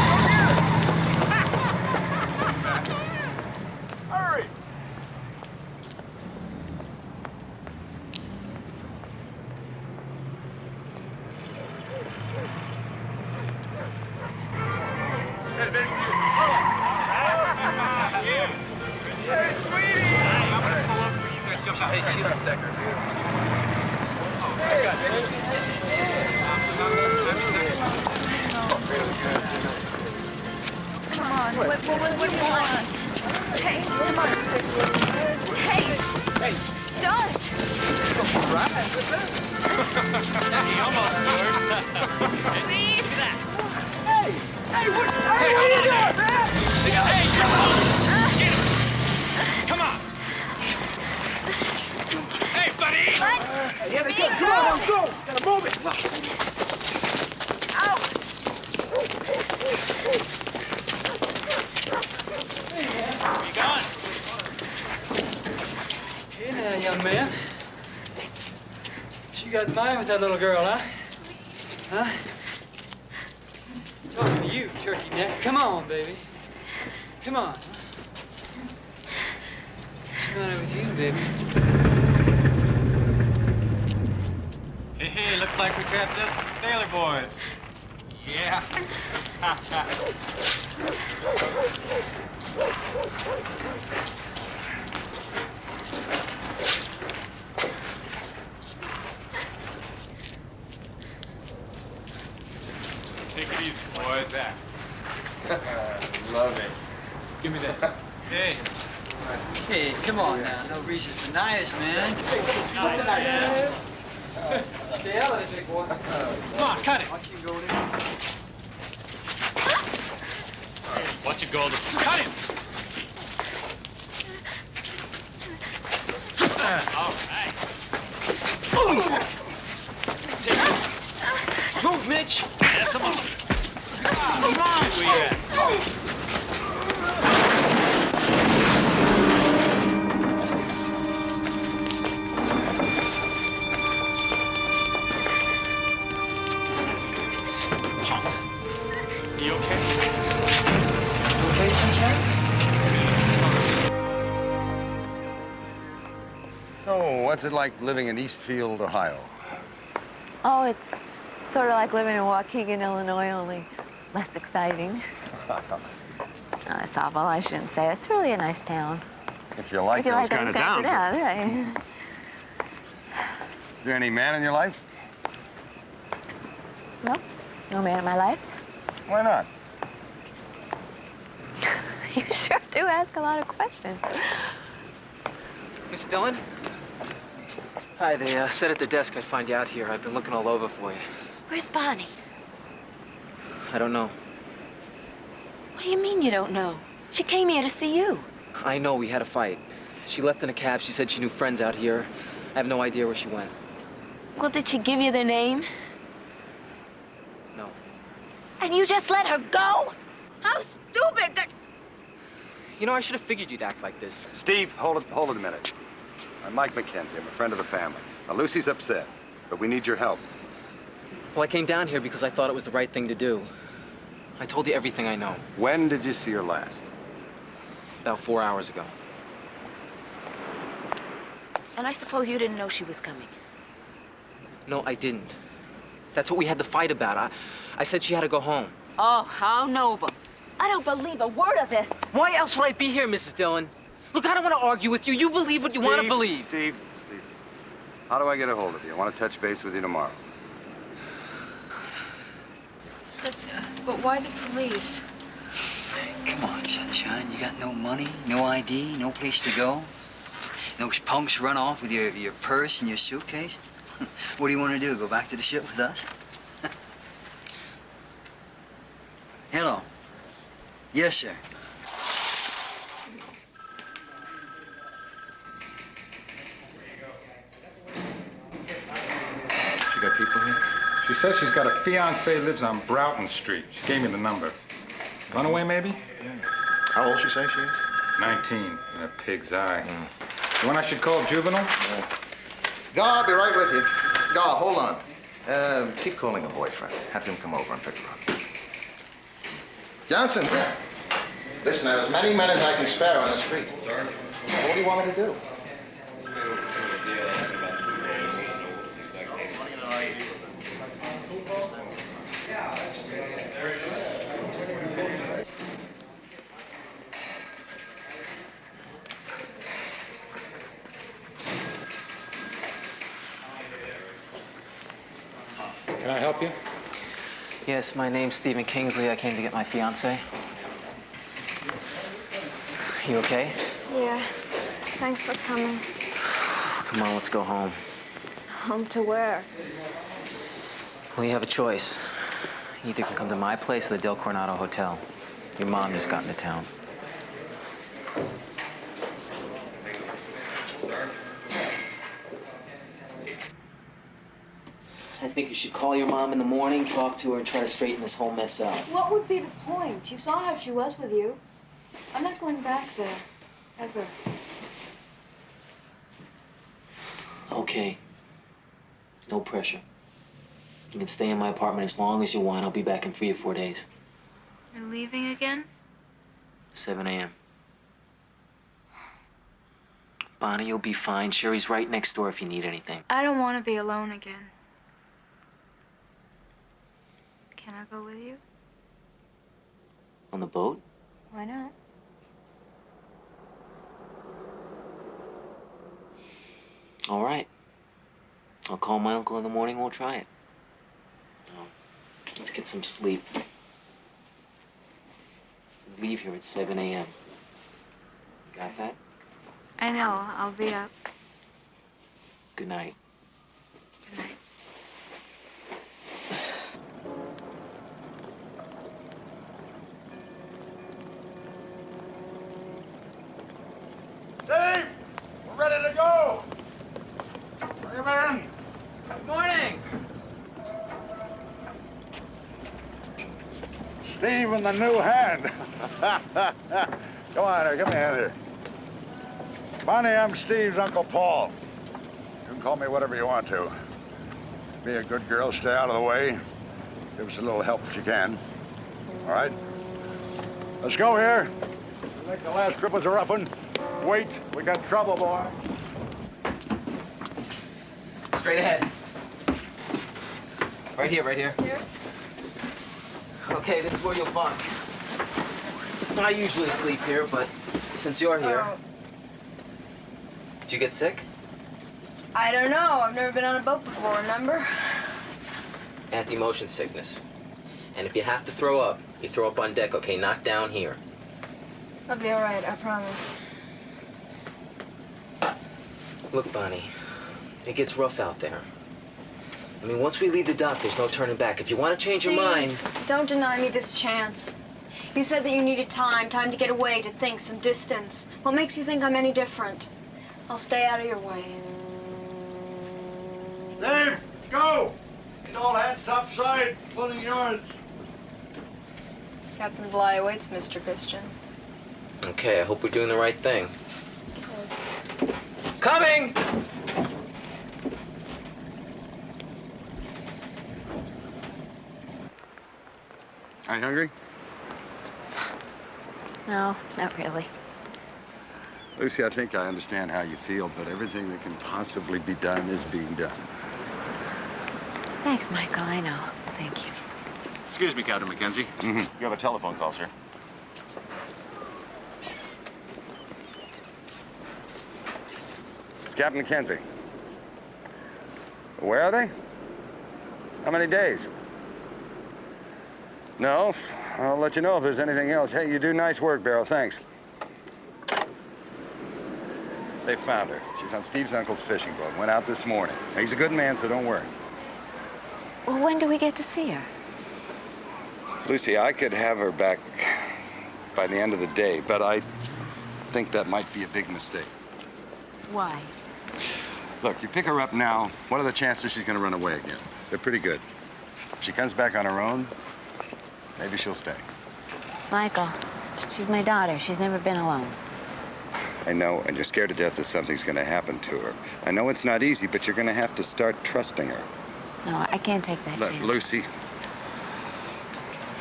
Little girl, So, what's it like living in Eastfield, Ohio? Oh, it's sort of like living in Waukegan, Illinois, only less exciting. Oh, that's awful. I shouldn't say. It's really a nice town. if you like if you those like kind of those towns. of towns, right. Is there any man in your life? No, no man in my life. Why not? You sure do ask a lot of questions. Miss Dillon? Hi, they uh, said at the desk I'd find you out here. I've been looking all over for you. Where's Bonnie? I don't know. What do you mean you don't know? She came here to see you. I know we had a fight. She left in a cab. She said she knew friends out here. I have no idea where she went. Well, did she give you their name? No. And you just let her go? How stupid! That- You know, I should have figured you'd act like this. Steve, hold it, hold it a minute. I'm Mike McKenzie. I'm a friend of the family. Now, Lucy's upset, but we need your help. Well, I came down here because I thought it was the right thing to do. I told you everything I know. When did you see her last? About four hours ago. And I suppose you didn't know she was coming. No, I didn't. That's what we had to fight about. I, I said she had to go home. Oh, how noble. I don't believe a word of this. Why else would I be here, Mrs. Dillon? Look, I don't want to argue with you. You believe what you want to Steve, believe. Steve, Steve, how do I get a hold of you? I want to touch base with you tomorrow. But, but why the police? Come on, sunshine. You got no money, no ID, no place to go. Those punks run off with your, your purse and your suitcase. what do you want to do? Go back to the ship with us? Hello. Yes, sir. She got people here? She says she's got a fiance lives on Broughton Street. She gave me the number. Runaway, maybe? How old she say she is? 19, in a pig's eye. The one I should call juvenile? Gar, I'll be right with you. Gar, hold on. Uh, keep calling her boyfriend. Have him come over and pick her up. Johnson. Yeah. Listen, I have as many men as I can spare on the street. What do you want me to do? Can I help you? Yes, my name's Stephen Kingsley. I came to get my fiance. You okay? Yeah. Thanks for coming. Come on, let's go home. Home to where? Well, you have a choice. You either can come to my place or the Del Coronado Hotel. Your mom just got into town. Think you should call your mom in the morning, talk to her, and try to straighten this whole mess out. What would be the point? You saw how she was with you. I'm not going back there. Ever. Okay. No pressure. You can stay in my apartment as long as you want. I'll be back in three or four days. You're leaving again? 7 a.m. Bonnie, you'll be fine. Sherry's right next door if you need anything. I don't want to be alone again. Can I go with you? On the boat? Why not? All right. I'll call my uncle in the morning. We'll try it. Now, let's get some sleep. Leave here at 7 a.m. Got that? I know. I'll be up. Good night. Good night. Dave, we're ready to go. Bring him in. Good morning. Steve and the new hand. Come on here, give me a hand here. Bonnie, I'm Steve's Uncle Paul. You can call me whatever you want to. Be a good girl, stay out of the way. Give us a little help if you can. All right? Let's go here. I think the last trip was a rough one. Wait, we got trouble, boy. Straight ahead. Right here, right here. Here? Okay, this is where you'll bunk. I usually sleep here, but since you're here... Oh. Did you get sick? I don't know. I've never been on a boat before, remember? Anti-motion sickness. And if you have to throw up, you throw up on deck, okay? Not down here. I'll be all right, I promise. Look, Bonnie, it gets rough out there. I mean, once we leave the dock, there's no turning back. If you want to change your mind... Steve, Don't deny me this chance. You said that you needed time, time to get away, to think, some distance. What makes you think I'm any different? I'll stay out of your way. Dave, let's go. Get all hands topside, including yards. Captain Bligh awaits, Mr. Christian. Okay, I hope we're doing the right thing. Coming! Are you hungry? No, not really. Lucy, I think I understand how you feel, but everything that can possibly be done is being done. Thanks, Michael. I know. Thank you. Excuse me, Captain McKenzie. Mm-hmm. You have a telephone call, sir. Captain McKenzie. Where are they? How many days? No, I'll let you know if there's anything else. Hey, you do nice work, Barrow. Thanks. They found her. She's on Steve's uncle's fishing boat. Went out this morning. He's a good man, so don't worry. Well, when do we get to see her? Lucy, I could have her back by the end of the day, but I think that might be a big mistake. Why? Look, you pick her up now, what are the chances she's gonna run away again? They're pretty good. If she comes back on her own, maybe she'll stay. Michael, she's my daughter. She's never been alone. I know, and you're scared to death that something's gonna happen to her. I know it's not easy, but you're gonna have to start trusting her. No, I can't take that Look, chance. Lucy,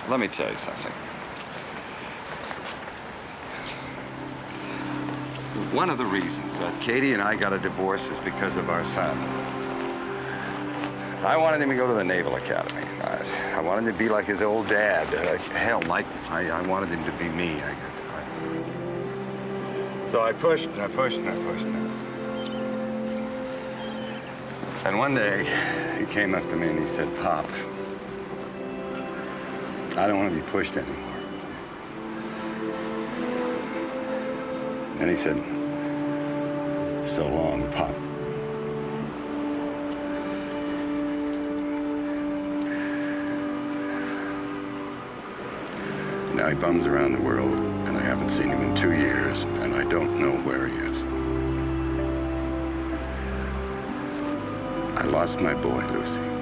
let me tell you something. One of the reasons that Katie and I got a divorce is because of our son. I wanted him to go to the Naval Academy. I, I wanted him to be like his old dad. Uh, hell, like I, I wanted him to be me, I guess. I, so I pushed and I pushed and I pushed. And one day, he came up to me and he said, Pop, I don't want to be pushed anymore. And he said, so long, Pop. Now he bums around the world, and I haven't seen him in two years, and I don't know where he is. I lost my boy, Lucy.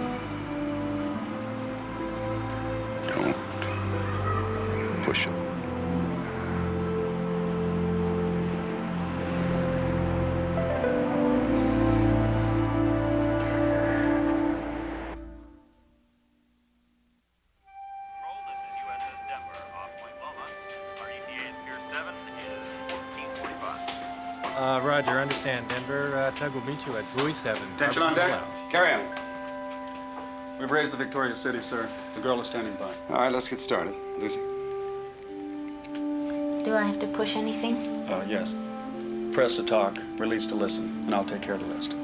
Denver, Tug will meet you at buoy 7. Attention on Barbecue deck. Lounge. Carry on. We've raised the Victoria City, sir. The girl is standing by. All right, let's get started. Lucy. Do I have to push anything? Uh, yes. Press to talk, release to listen, and I'll take care of the rest.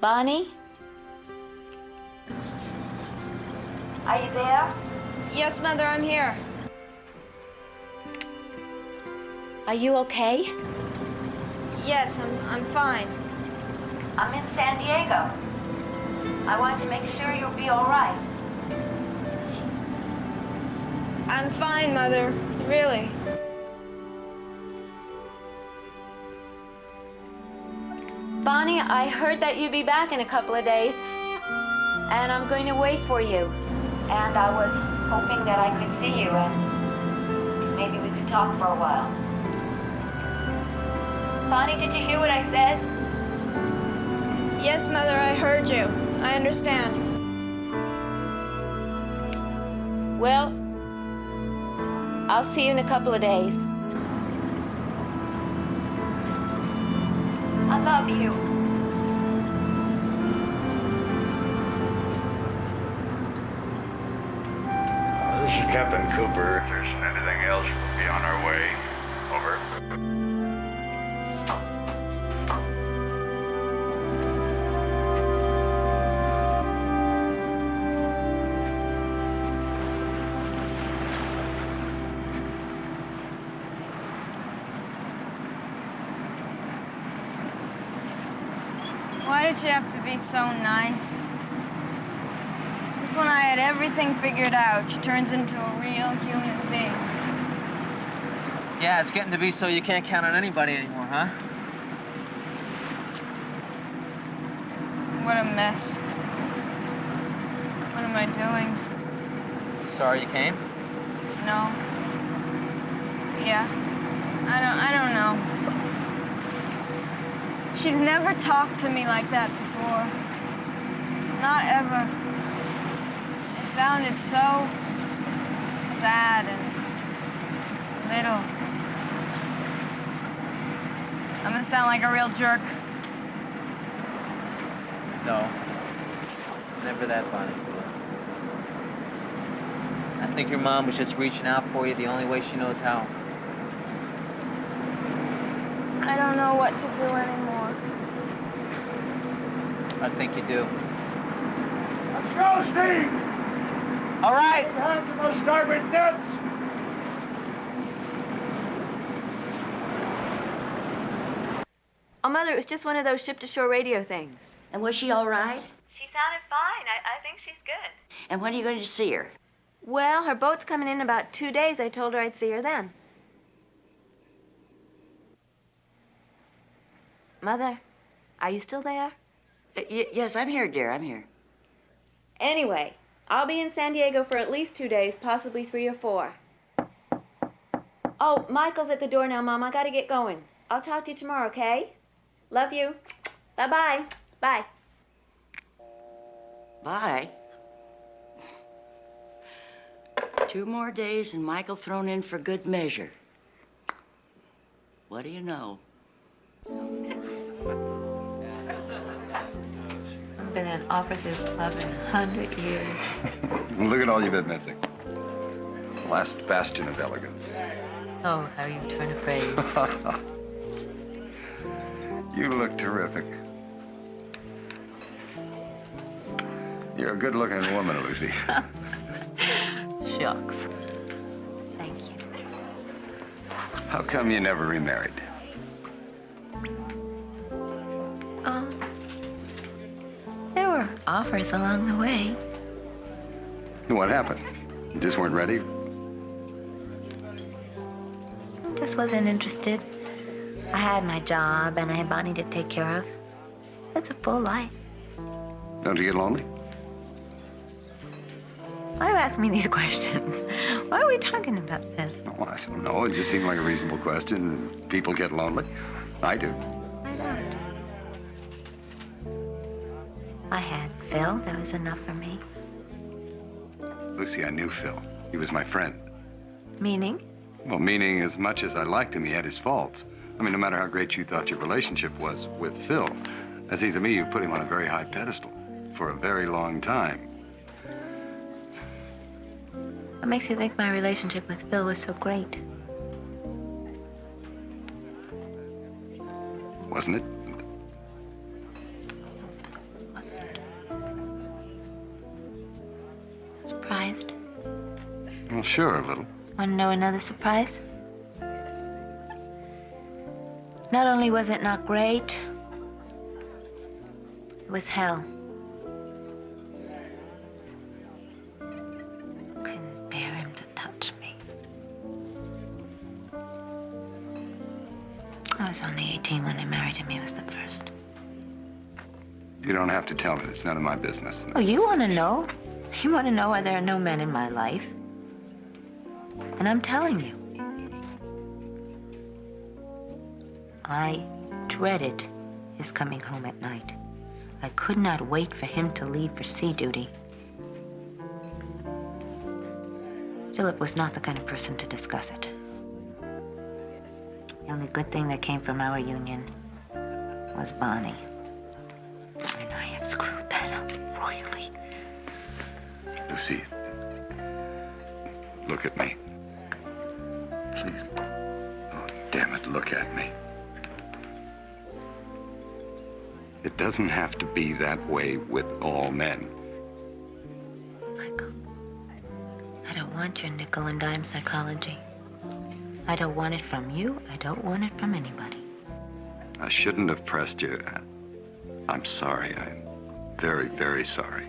Bonnie? Are you there? Yes, Mother, I'm here. Are you okay? Yes, I'm, I'm fine. I'm in San Diego. I want to make sure you'll be all right. I'm fine, Mother. Really. Bonnie, I heard that you'd be back in a couple of days, and I'm going to wait for you. And I was hoping that I could see you and maybe we could talk for a while. Bonnie, did you hear what I said? Yes, Mother, I heard you. I understand. Well, I'll see you in a couple of days. I love you. Uh, this is Captain Cooper. If there's anything else, we'll be on our way. Over. So nice? Just when I had everything figured out, she turns into a real human being. Yeah, it's getting to be so you can't count on anybody anymore, huh? What a mess. What am I doing? Sorry you came? No. Yeah. I don't I don't know. She's never talked to me like that before. Not ever. She sounded so sad and little. I'm gonna sound like a real jerk. No. Never that, Bonnie. I think your mom was just reaching out for you the only way she knows how. I don't know what to do anymore. I think you do. Let's go, Steve! All right. Hands on those starboard nets! Oh, Mother, it was just one of those ship-to-shore radio things. And was she all right? She sounded fine. I, I think she's good. And when are you going to see her? Well, her boat's coming in about two days. I told her I'd see her then. Mother, are you still there? Uh, y- yes, I'm here, dear. I'm here. Anyway, I'll be in San Diego for at least two days, possibly three or four. Oh, Michael's at the door now, Mom. I gotta get going. I'll talk to you tomorrow, okay? Love you. Bye-bye. Bye. Bye. Two more days and Michael thrown in for good measure. What do you know? Been an officers club in a hundred years. Look at all you've been missing. The last bastion of elegance. Oh, how you turn afraid. you look terrific. You're a good-looking woman, Lucy. Shucks. Thank you. How come you never remarried? Offers along the way. What happened? You just weren't ready? Just wasn't interested. I had my job and I had Bonnie to take care of. That's a full life. Don't you get lonely? Why are you asking me these questions? Why are we talking about this? Oh, I don't know. It just seemed like a reasonable question. People get lonely. I do. I had Phil. That was enough for me. Lucy, I knew Phil. He was my friend. Meaning? Well, meaning as much as I liked him, he had his faults. I mean, no matter how great you thought your relationship was with Phil, it seems to me you put him on a very high pedestal for a very long time. What makes you think my relationship with Phil was so great? Wasn't it? Surprised? Well, sure, a little. Want to know another surprise? Not only was it not great, it was hell. Couldn't bear him to touch me. I was only 18 when I married him. He was the first. You don't have to tell me. It's none of my business. Oh, you want to know? You want to know why there are no men in my life? And I'm telling you. I dreaded his coming home at night. I could not wait for him to leave for sea duty. Philip was not the kind of person to discuss it. The only good thing that came from our union was Bonnie. Lucy, look at me. Please. Oh, damn it, look at me. It doesn't have to be that way with all men. Michael, I don't want your nickel and dime psychology. I don't want it from you. I don't want it from anybody. I shouldn't have pressed you. I'm sorry. I'm very, very sorry.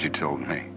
You told me.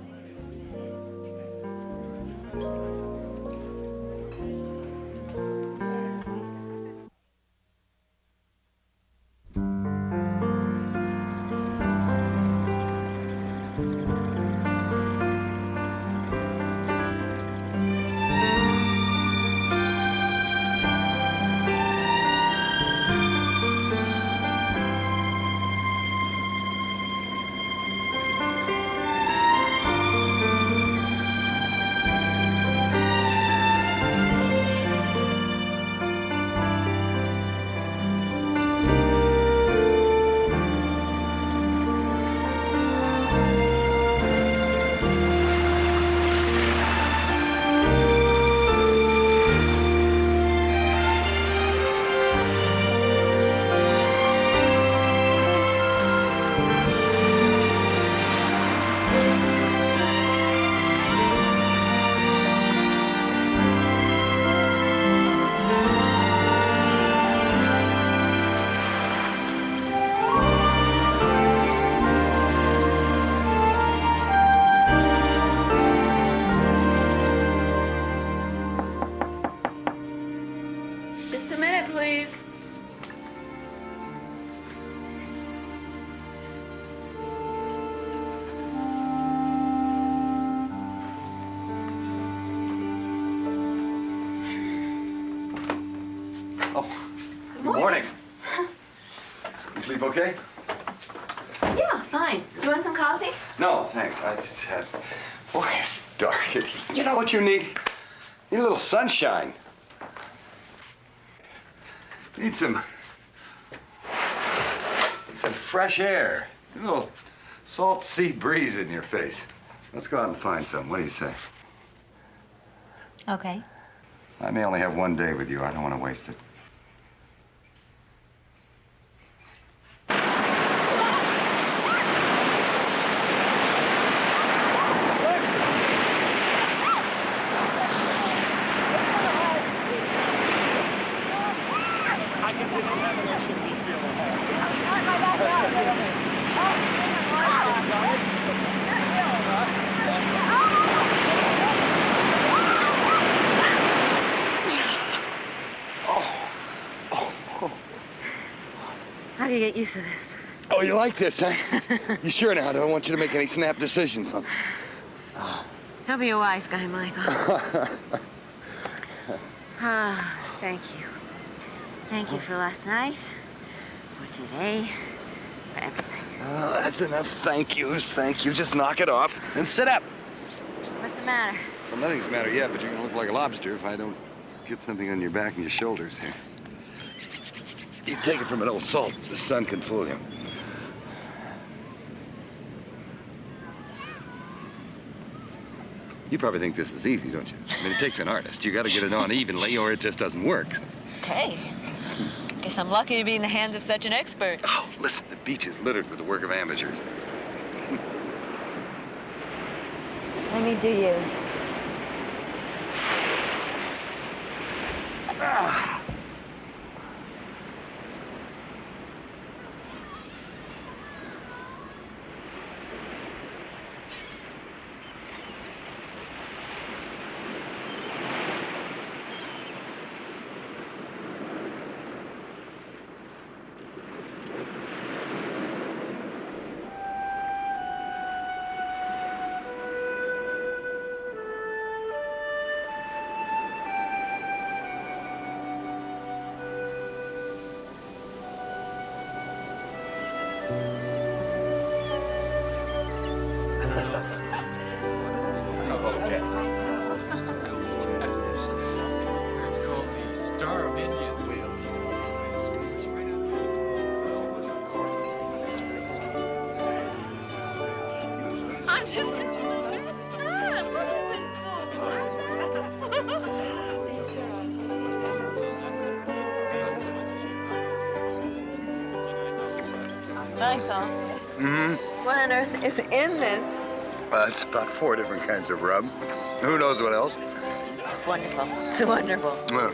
Sunshine. Need some... need some fresh air. A little salt sea breeze in your face. Let's go out and find some. What do you say? Okay. I may only have one day with you. I don't want to waste it. I guess if you haven't, I shouldn't be feeling How do you get used to this? Oh, you like this, huh? you sure now? I don't want you to make any snap decisions on this. Don't be a wise guy, Michael. Ah, thank you. Thank you for last night, for today, for everything. Oh, that's enough thank yous. Thank you. Just knock it off and sit up. What's the matter? Well, nothing's the matter yet, but you're gonna look like a lobster if I don't get something on your back and your shoulders here. You take it from an old salt. The sun can fool you. You probably think this is easy, don't you? I mean, it takes an artist. You got to get it on evenly, or it just doesn't work. Okay. Guess I'm lucky to be in the hands of such an expert. Oh, listen, the beach is littered with the work of amateurs. Let me do you. It's is in this? Uh, it's about four different kinds of rub. Who knows what else? It's wonderful. It's wonderful. Uh,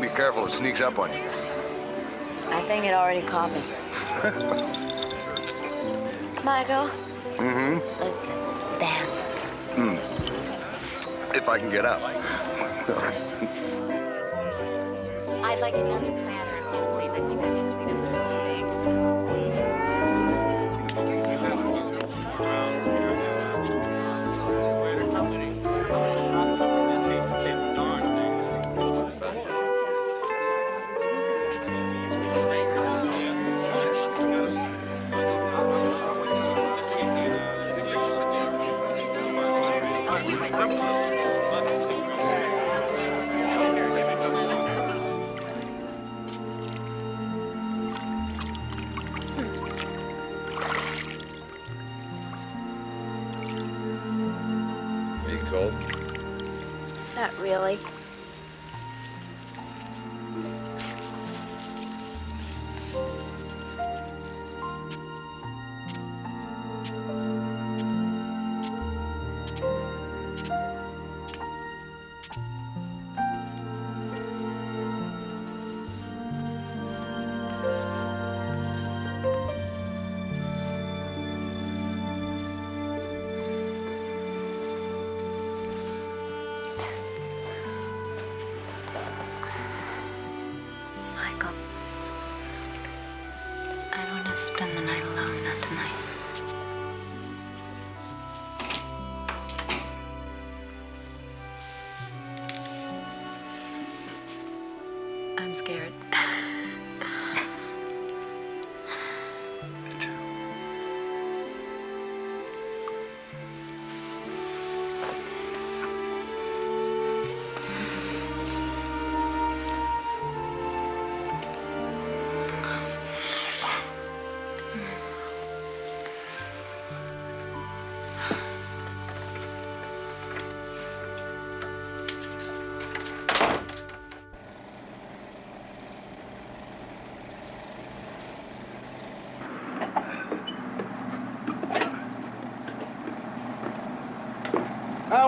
be careful, it sneaks up on you. I think it already caught me. Michael, Mm-hmm. let's dance. Mm. If I can get up. I'd like another platter. I can't believe that you guys really.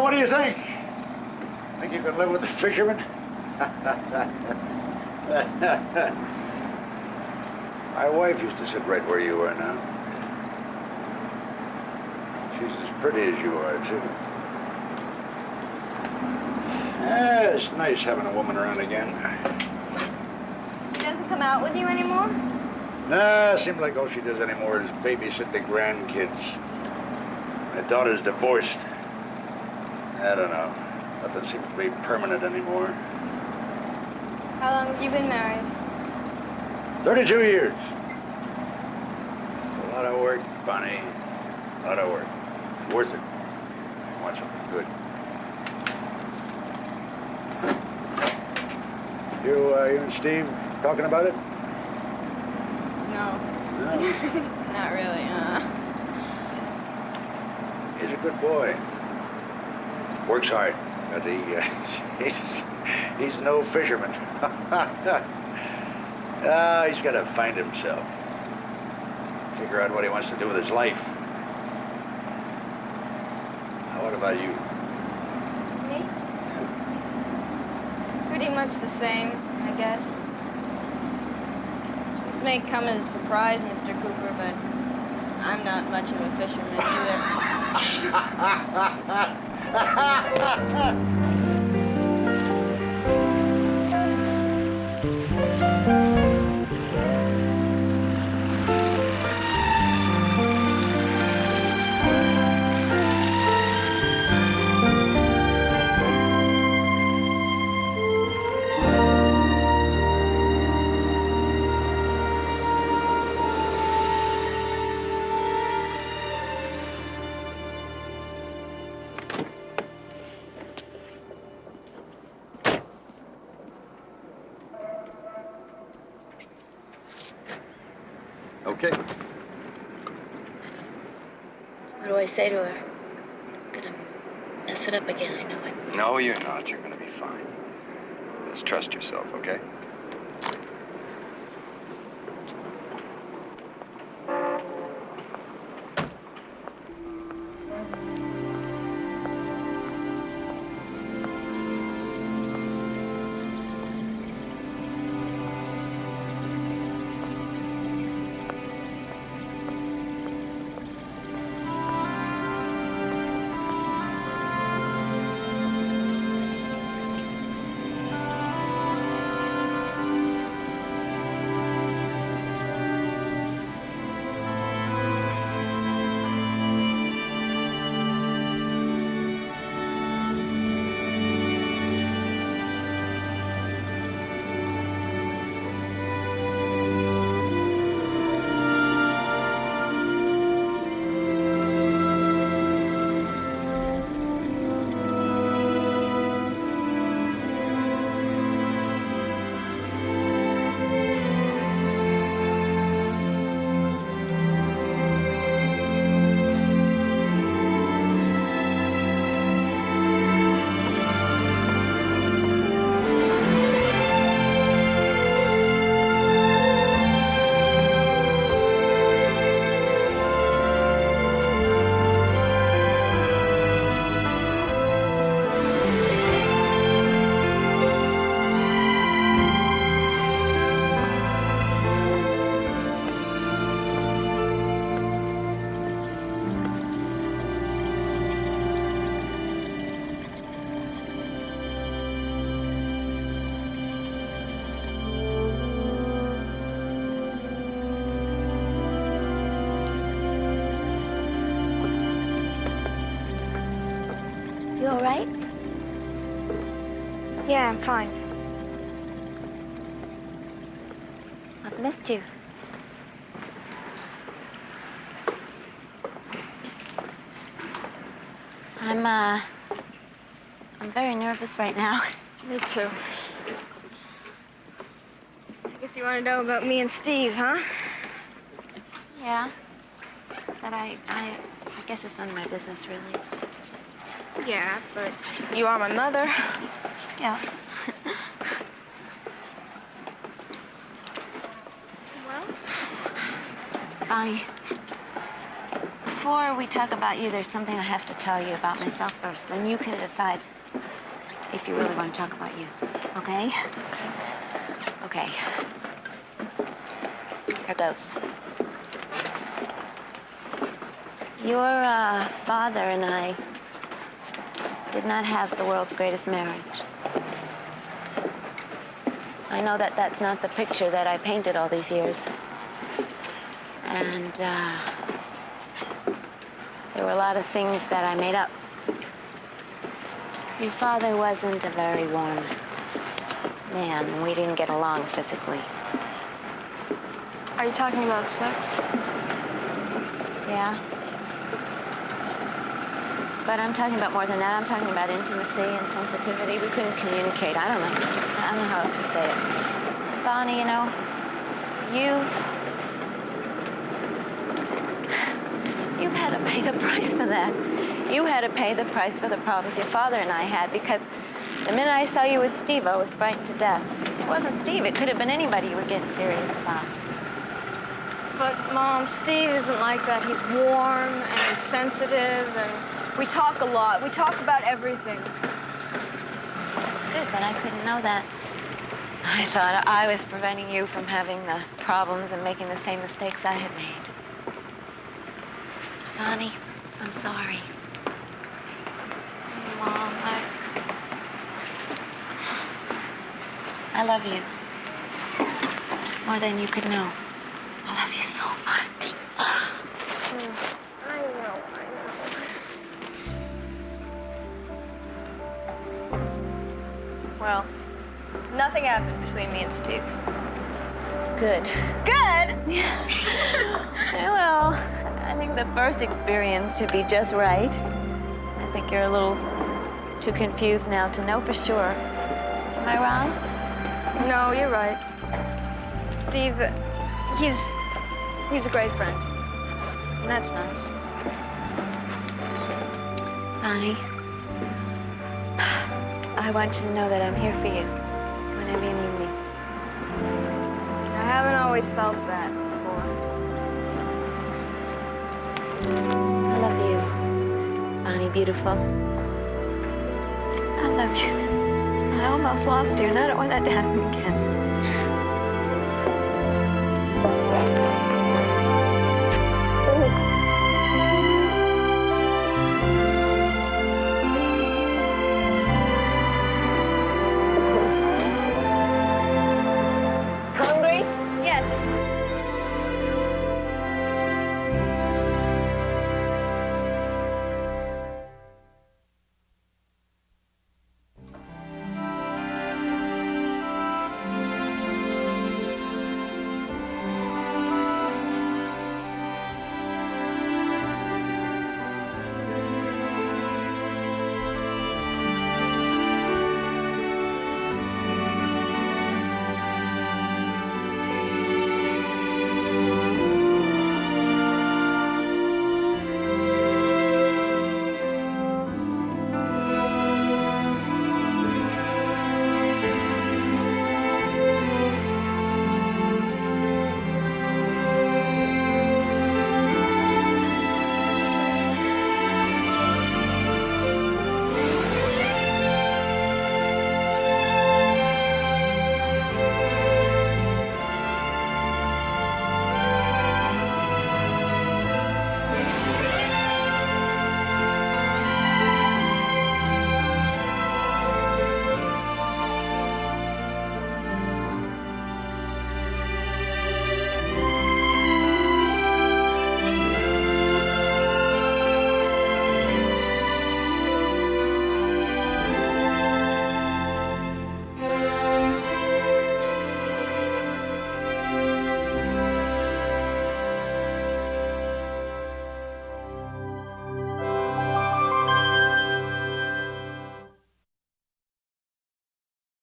What do you think? Think you can live with the fishermen? My wife used to sit right where you are now. She's as pretty as you are, too. Yeah, it's nice having a woman around again. He doesn't come out with you anymore? Nah, seems like all she does anymore is babysit the grandkids. My daughter's divorced. I don't know. Nothing seems to be permanent anymore. How long have you been married? 32 years. A lot of work, Bonnie. A lot of work. Worth it. I want something good. You, uh, you and Steve talking about it? No. No. Not really, uh. He's a good boy. Works hard, but he, uh, he's, he's no fisherman. Ah, he's got to find himself. Figure out what he wants to do with his life. Now, what about you? Me? Pretty much the same, I guess. This may come as a surprise, Mr. Cooper, but I'm not much of a fisherman either. Ha ha ha ha! Fine. I've missed you. I'm, uh, I'm very nervous right now. Me too. I guess you want to know about me and Steve, huh? Yeah. But I, I, I guess it's none of my business, really. Yeah, but you are my mother. Yeah. Bonnie, before we talk about you, there's something I have to tell you about myself first. Then you can decide if you really want to talk about you. Okay? Okay. Here goes. Your uh, father and I did not have the world's greatest marriage. I know that that's not the picture that I painted all these years. And uh, there were a lot of things that I made up. Your father wasn't a very warm man, we didn't get along physically. Are you talking about sex? Yeah. But I'm talking about more than that. I'm talking about intimacy and sensitivity. We couldn't communicate. I don't know. I don't know how else to say it. Bonnie, you know, you've you've had to pay the price for that. You had to pay the price for the problems your father and I had because the minute I saw you with Steve, I was frightened to death. It wasn't Steve. It could have been anybody you were getting serious about. But, Mom, Steve isn't like that. He's warm and he's sensitive and we talk a lot. We talk about everything. It's good, but I couldn't know that. I thought I was preventing you from having the problems and making the same mistakes I had made. Bonnie, I'm sorry. Mom, I... I love you. More than you could know. I love you so much. I know, I know. Well, nothing happened between me and Steve. Good. Good? Yeah. well, I think the first experience should be just right. I think you're a little too confused now to know for sure. Am I wrong? No, you're right. Steve, he's he's a great friend. And that's nice. Bonnie, I want you to know that I'm here for you whenever you need me. I haven't always felt that I love you, Bonnie Beautiful. I love you. I almost lost you, and I don't want that to happen again.